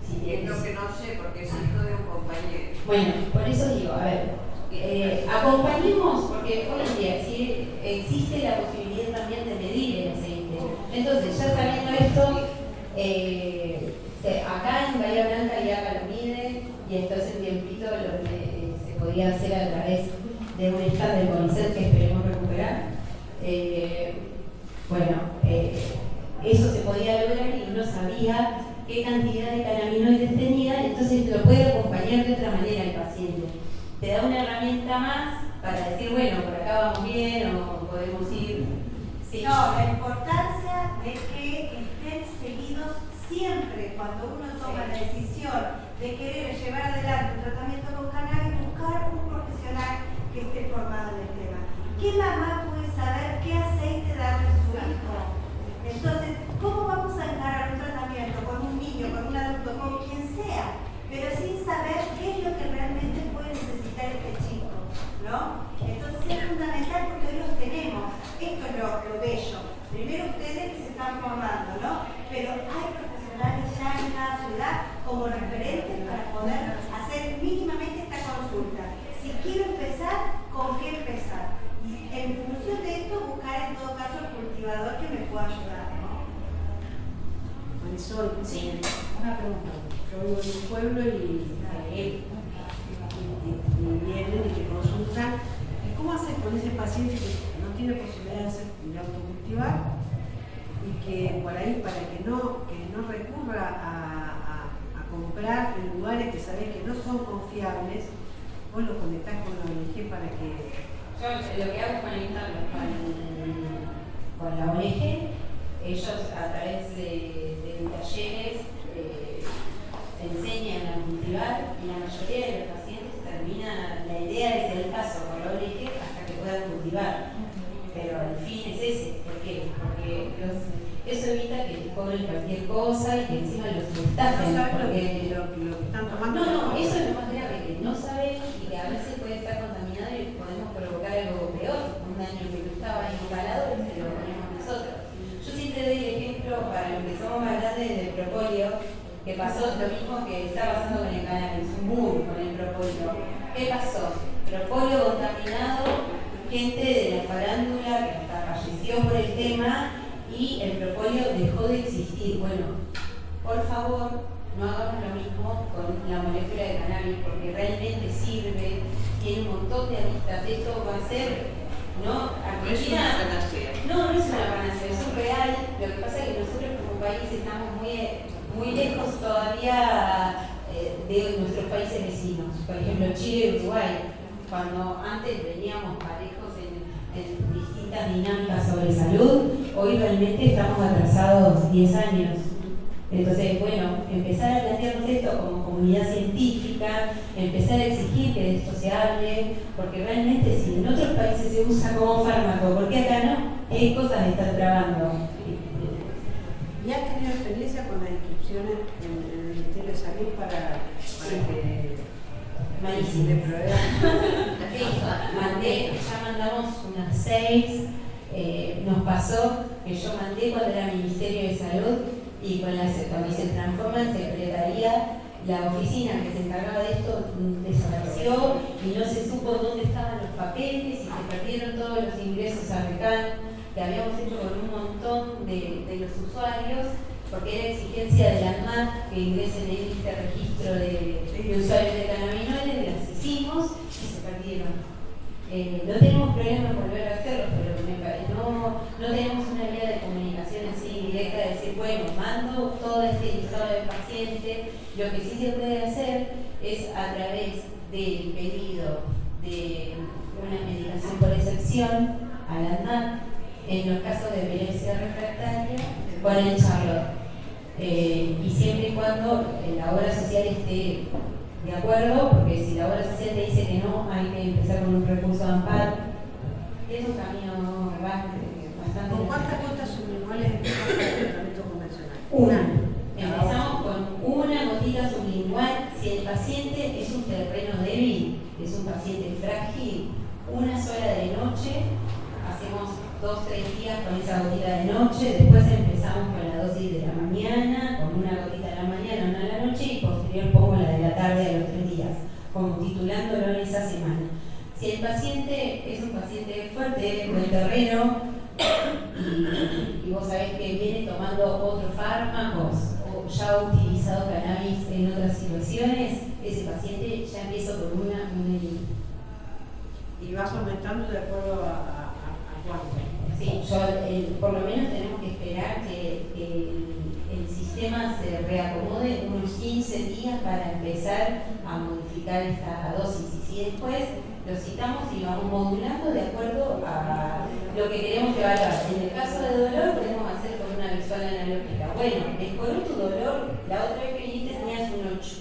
Si es lo que no sé, porque es hijo de un compañero. Bueno, por eso digo, a ver, eh, acompañemos, porque hoy en día sí existe la posibilidad también de medir el aceite. Entonces, ya sabiendo esto, eh, acá en Bahía Blanca ya lo mide y es un tiempito lo que se podía hacer a través de un stand de conocer que esperemos recuperar. Eh, bueno, eh, eso se podía lograr y uno sabía qué cantidad de cannabinoides tenía, entonces lo puede acompañar de otra manera al paciente. Te da una herramienta más para decir, bueno, por acá vamos bien o podemos ir. No, la importancia de que estén seguidos siempre cuando uno toma la decisión de querer llevar adelante un tratamiento con cannabis, buscar un profesional que esté formado en el tema. ¿Qué mamá puede saber qué aceite darle a su hijo? Entonces, ¿cómo vamos a encarar un tratamiento con un niño, con un adulto, con quien sea, pero sin saber qué es lo que realmente puede necesitar este chico? ¿no? Entonces es fundamental porque hoy los tenemos. Esto es lo, lo bello. Primero ustedes que se están formando, ¿no? Pero hay ya en cada ciudad como referentes para poder hacer mínimamente esta consulta. Si quiero empezar, ¿con qué empezar? Y en función de esto buscar en todo caso el cultivador que me pueda ayudar. ¿no? Marisol, Sí. una pregunta. Yo vivo en un pueblo y, eh, y vienen y te consultan. ¿Y cómo haces con ese paciente que no tiene posibilidad de, hacer, de autocultivar y que por ahí para que no, que no recurra a, a- comprar en lugares que sabés que no son confiables, vos lo conectás con la ONG para que Yo lo que hago es conectarlos con, con la ONG. Ellos a través de, de talleres eh, enseñan a cultivar y la mayoría de los pacientes termina, la idea es el paso por la ONG hasta que puedan cultivar. Pero el fin es ese. ¿Por qué? Porque los- eso evita que les cobren cualquier cosa y que encima los no estafen. lo porque- que, lo, que- lo que están tomando. no, no, eso es lo más grave, que no saben y que a veces puede estar contaminado y podemos provocar algo peor, un daño que no estaba instalado y se lo ponemos nosotros. Yo siempre doy el ejemplo para los que somos más grandes del propóleo, que pasó lo mismo que está pasando con el cannabis, un boom con el propóleo. ¿Qué pasó? Propóleo contaminado, gente de la farándula que hasta falleció por el tema y el propóleo dejó de existir. Bueno, por favor, no hagamos lo mismo con la molécula de cannabis porque realmente sirve, tiene un montón de aristas. Esto va a ser, ¿no? No es una Argentina- panacea. no, no es una panacea, es un real. Lo que pasa es que nosotros como país estamos muy, muy lejos todavía eh, de nuestros países vecinos. Por ejemplo, Chile y Uruguay. Cuando antes veníamos parejos en, distintas dinámicas sobre salud, hoy realmente estamos atrasados 10 años. Entonces, bueno, empezar a plantearnos esto como comunidad científica, empezar a exigir que de esto se hable, porque realmente si en otros países se usa como fármaco, ¿por qué acá no? ¿Qué cosas están trabando? ¿Y has tenido experiencia con las inscripciones en, en el Ministerio de Salud para, para que Malísimo. mandé, ya mandamos unas seis, eh, nos pasó que yo mandé cuando era Ministerio de Salud y cuando se transforma en Secretaría, la oficina que se encargaba de esto desapareció y no se supo dónde estaban los papeles y se perdieron todos los ingresos a RECAN que habíamos hecho con un montón de, de los usuarios porque era exigencia de la ANMAT que ingresen en este registro de, de usuarios de cannabinoides, las hicimos y se perdieron. Eh, no tenemos problema en volver a hacerlo, pero no, tenemos una vía de comunicación así directa de decir, bueno, mando todo este listado de pacientes. Lo que sí se puede hacer es a través del pedido de una medicación por excepción a la ANMAT, en los casos de violencia refractaria, con el Charlotte. Eh, y siempre y cuando la obra social esté de acuerdo, porque si la obra social te dice que no, hay que empezar con un recurso de amparo. Es un camino bastante. ¿Con cuántas gotas sublinguales empezás con el tratamiento convencional? Una. Empezamos con una gotita sublingual. Si el paciente es un terreno débil, es un paciente frágil, una sola de noche, hacemos dos, tres días con esa gotita de noche, después empezamos con la mañana, con una gotita de la mañana, una de la noche y posterior pongo la de la tarde a los tres días, como titulándolo en esa semana. Si el paciente es un paciente fuerte, buen terreno, y, y vos sabés que viene tomando otros fármacos o ya ha utilizado cannabis en otras situaciones, ese paciente ya empieza por una, una Y vas aumentando de acuerdo a, a, a, a cuánto. Sí, yo, eh, por lo menos tenemos que esperar que, que el, el sistema se reacomode unos 15 días para empezar a modificar esta dosis. Y si después lo citamos y vamos modulando de acuerdo a lo que queremos evaluar. En el caso de dolor podemos hacer con una visual analógica. Bueno, mejoró tu dolor, la otra vez que viniste tenías un 8.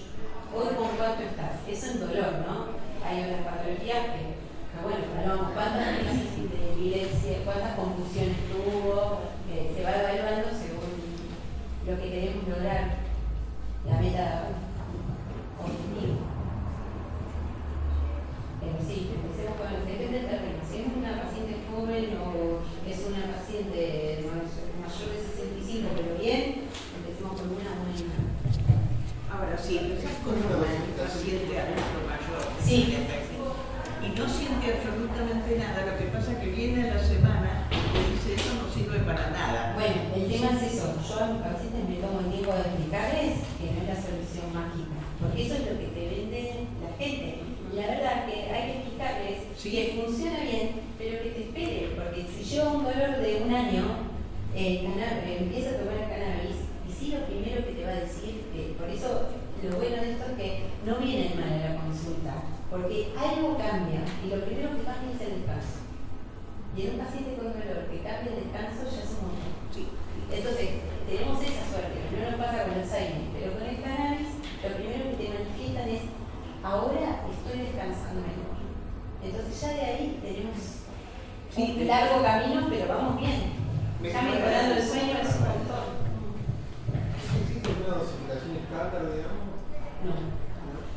Hoy con cuánto estás. Eso en dolor, ¿no? Hay otras patologías que, bueno, evaluamos cuántas crisis de evidencia, cuántas confusiones tuvo, se va evaluando según lo que queremos lograr, la meta objetiva. bueno, ¿de qué te determina? Si es una paciente joven o es una paciente mayor de 65 pero bien, empecemos con una buena. Ahora, si empezás con una paciente adulto mayor, sí. y no siente absolutamente nada, lo que pasa es que viene a la semana y dice, eso no sirve para nada. Bueno, el tema es eso, yo a mis pacientes me tomo el tiempo de explicarles que no es la solución mágica, porque eso es lo que te vende la gente funciona bien, pero que te espere, porque si yo un dolor de un año eh, empieza a tomar cannabis, y sí lo primero que te va a decir, que por eso lo bueno de esto es que no viene mal a la consulta, porque algo cambia, y lo primero que cambia es el descanso. Y en un paciente con dolor que cambia el descanso ya es un montón. Entonces, tenemos esa suerte, no nos pasa con el Alzheimer, pero con el cannabis lo primero que te manifiestan es, ahora estoy descansando mejor. Entonces ya de ahí tenemos un largo camino, pero vamos bien. Ya mejorando el sueño es un montón. ¿Existe una dosificación estándar, digamos? No.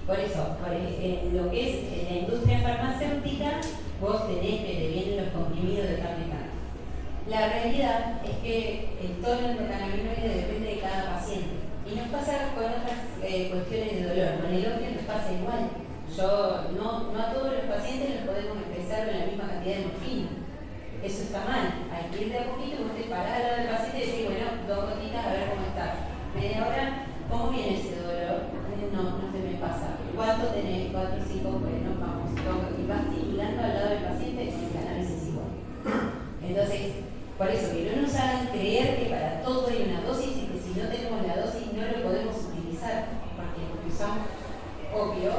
Por eso, por eh, lo que es eh, la industria farmacéutica, vos tenés que vienen los comprimidos de carne La realidad es que el tono endocannabinoide depende de cada paciente. Y nos pasa con otras eh, cuestiones de dolor. Con el opio nos pasa igual. Yo, no, no a todos los pacientes les podemos empezar con la misma cantidad de morfina. Eso está mal. Hay que ir de a poquito, vos te parás al lado del paciente y decís, bueno, dos gotitas a ver cómo estás. Media hora, ¿cómo viene ese dolor? No, no se me pasa. ¿Cuánto tenés? Cuatro, cinco, bueno, vamos. Y vas titulando al lado del paciente y el análisis igual. Entonces, por eso que no nos hagan creer que para todo hay una dosis y que si no tenemos la dosis no lo podemos utilizar, porque usamos obvio,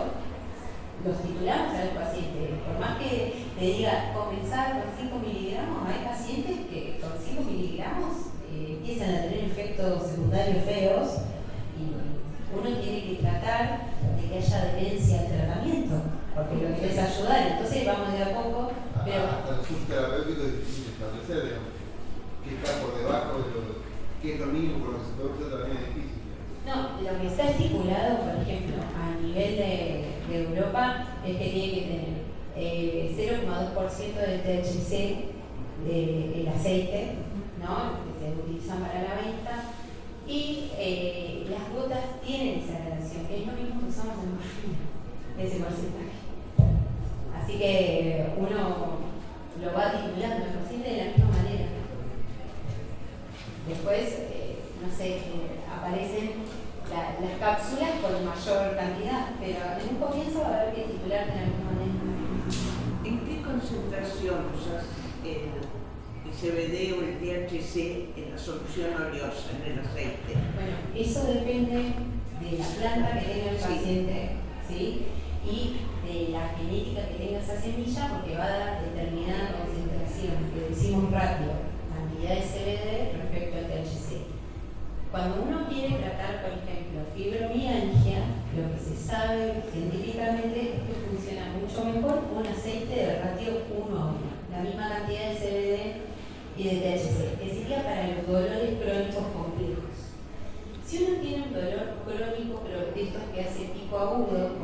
los titulamos a los pacientes. Por más que te diga comenzar con 5 miligramos, hay pacientes que con 5 miligramos eh, empiezan a tener efectos secundarios feos y uno tiene que tratar de que haya adherencia al tratamiento, porque lo que es ayudar, entonces vamos de a poco. Pero, hasta el subterapéutico es difícil establecer, digamos, que está por debajo de lo que es lo mínimo por lo que se puede también es difícil. No, lo que está estipulado, por ejemplo, a nivel de, Europa, es que tiene que tener 0,2% eh, de THC del aceite, ¿no? que se utiliza para la venta, y eh, las gotas tienen esa relación, que es lo mismo que usamos en morfina, ese porcentaje. Oleosa, en el aceite? Bueno, eso depende de la planta que tenga el paciente, ¿sí? Y de la genética que tenga esa semilla, porque va a dar determinada concentración, que decimos rápido, cantidad de CBD respecto al THC. Cuando uno quiere tratar, por ejemplo, fibromialgia, lo que se sabe científicamente es que funciona mucho mejor un aceite de ratio 1 a 1, la misma cantidad de CBD y de THC, que sería para los dolores crónicos complejos. Si uno tiene un dolor crónico, pero de estos que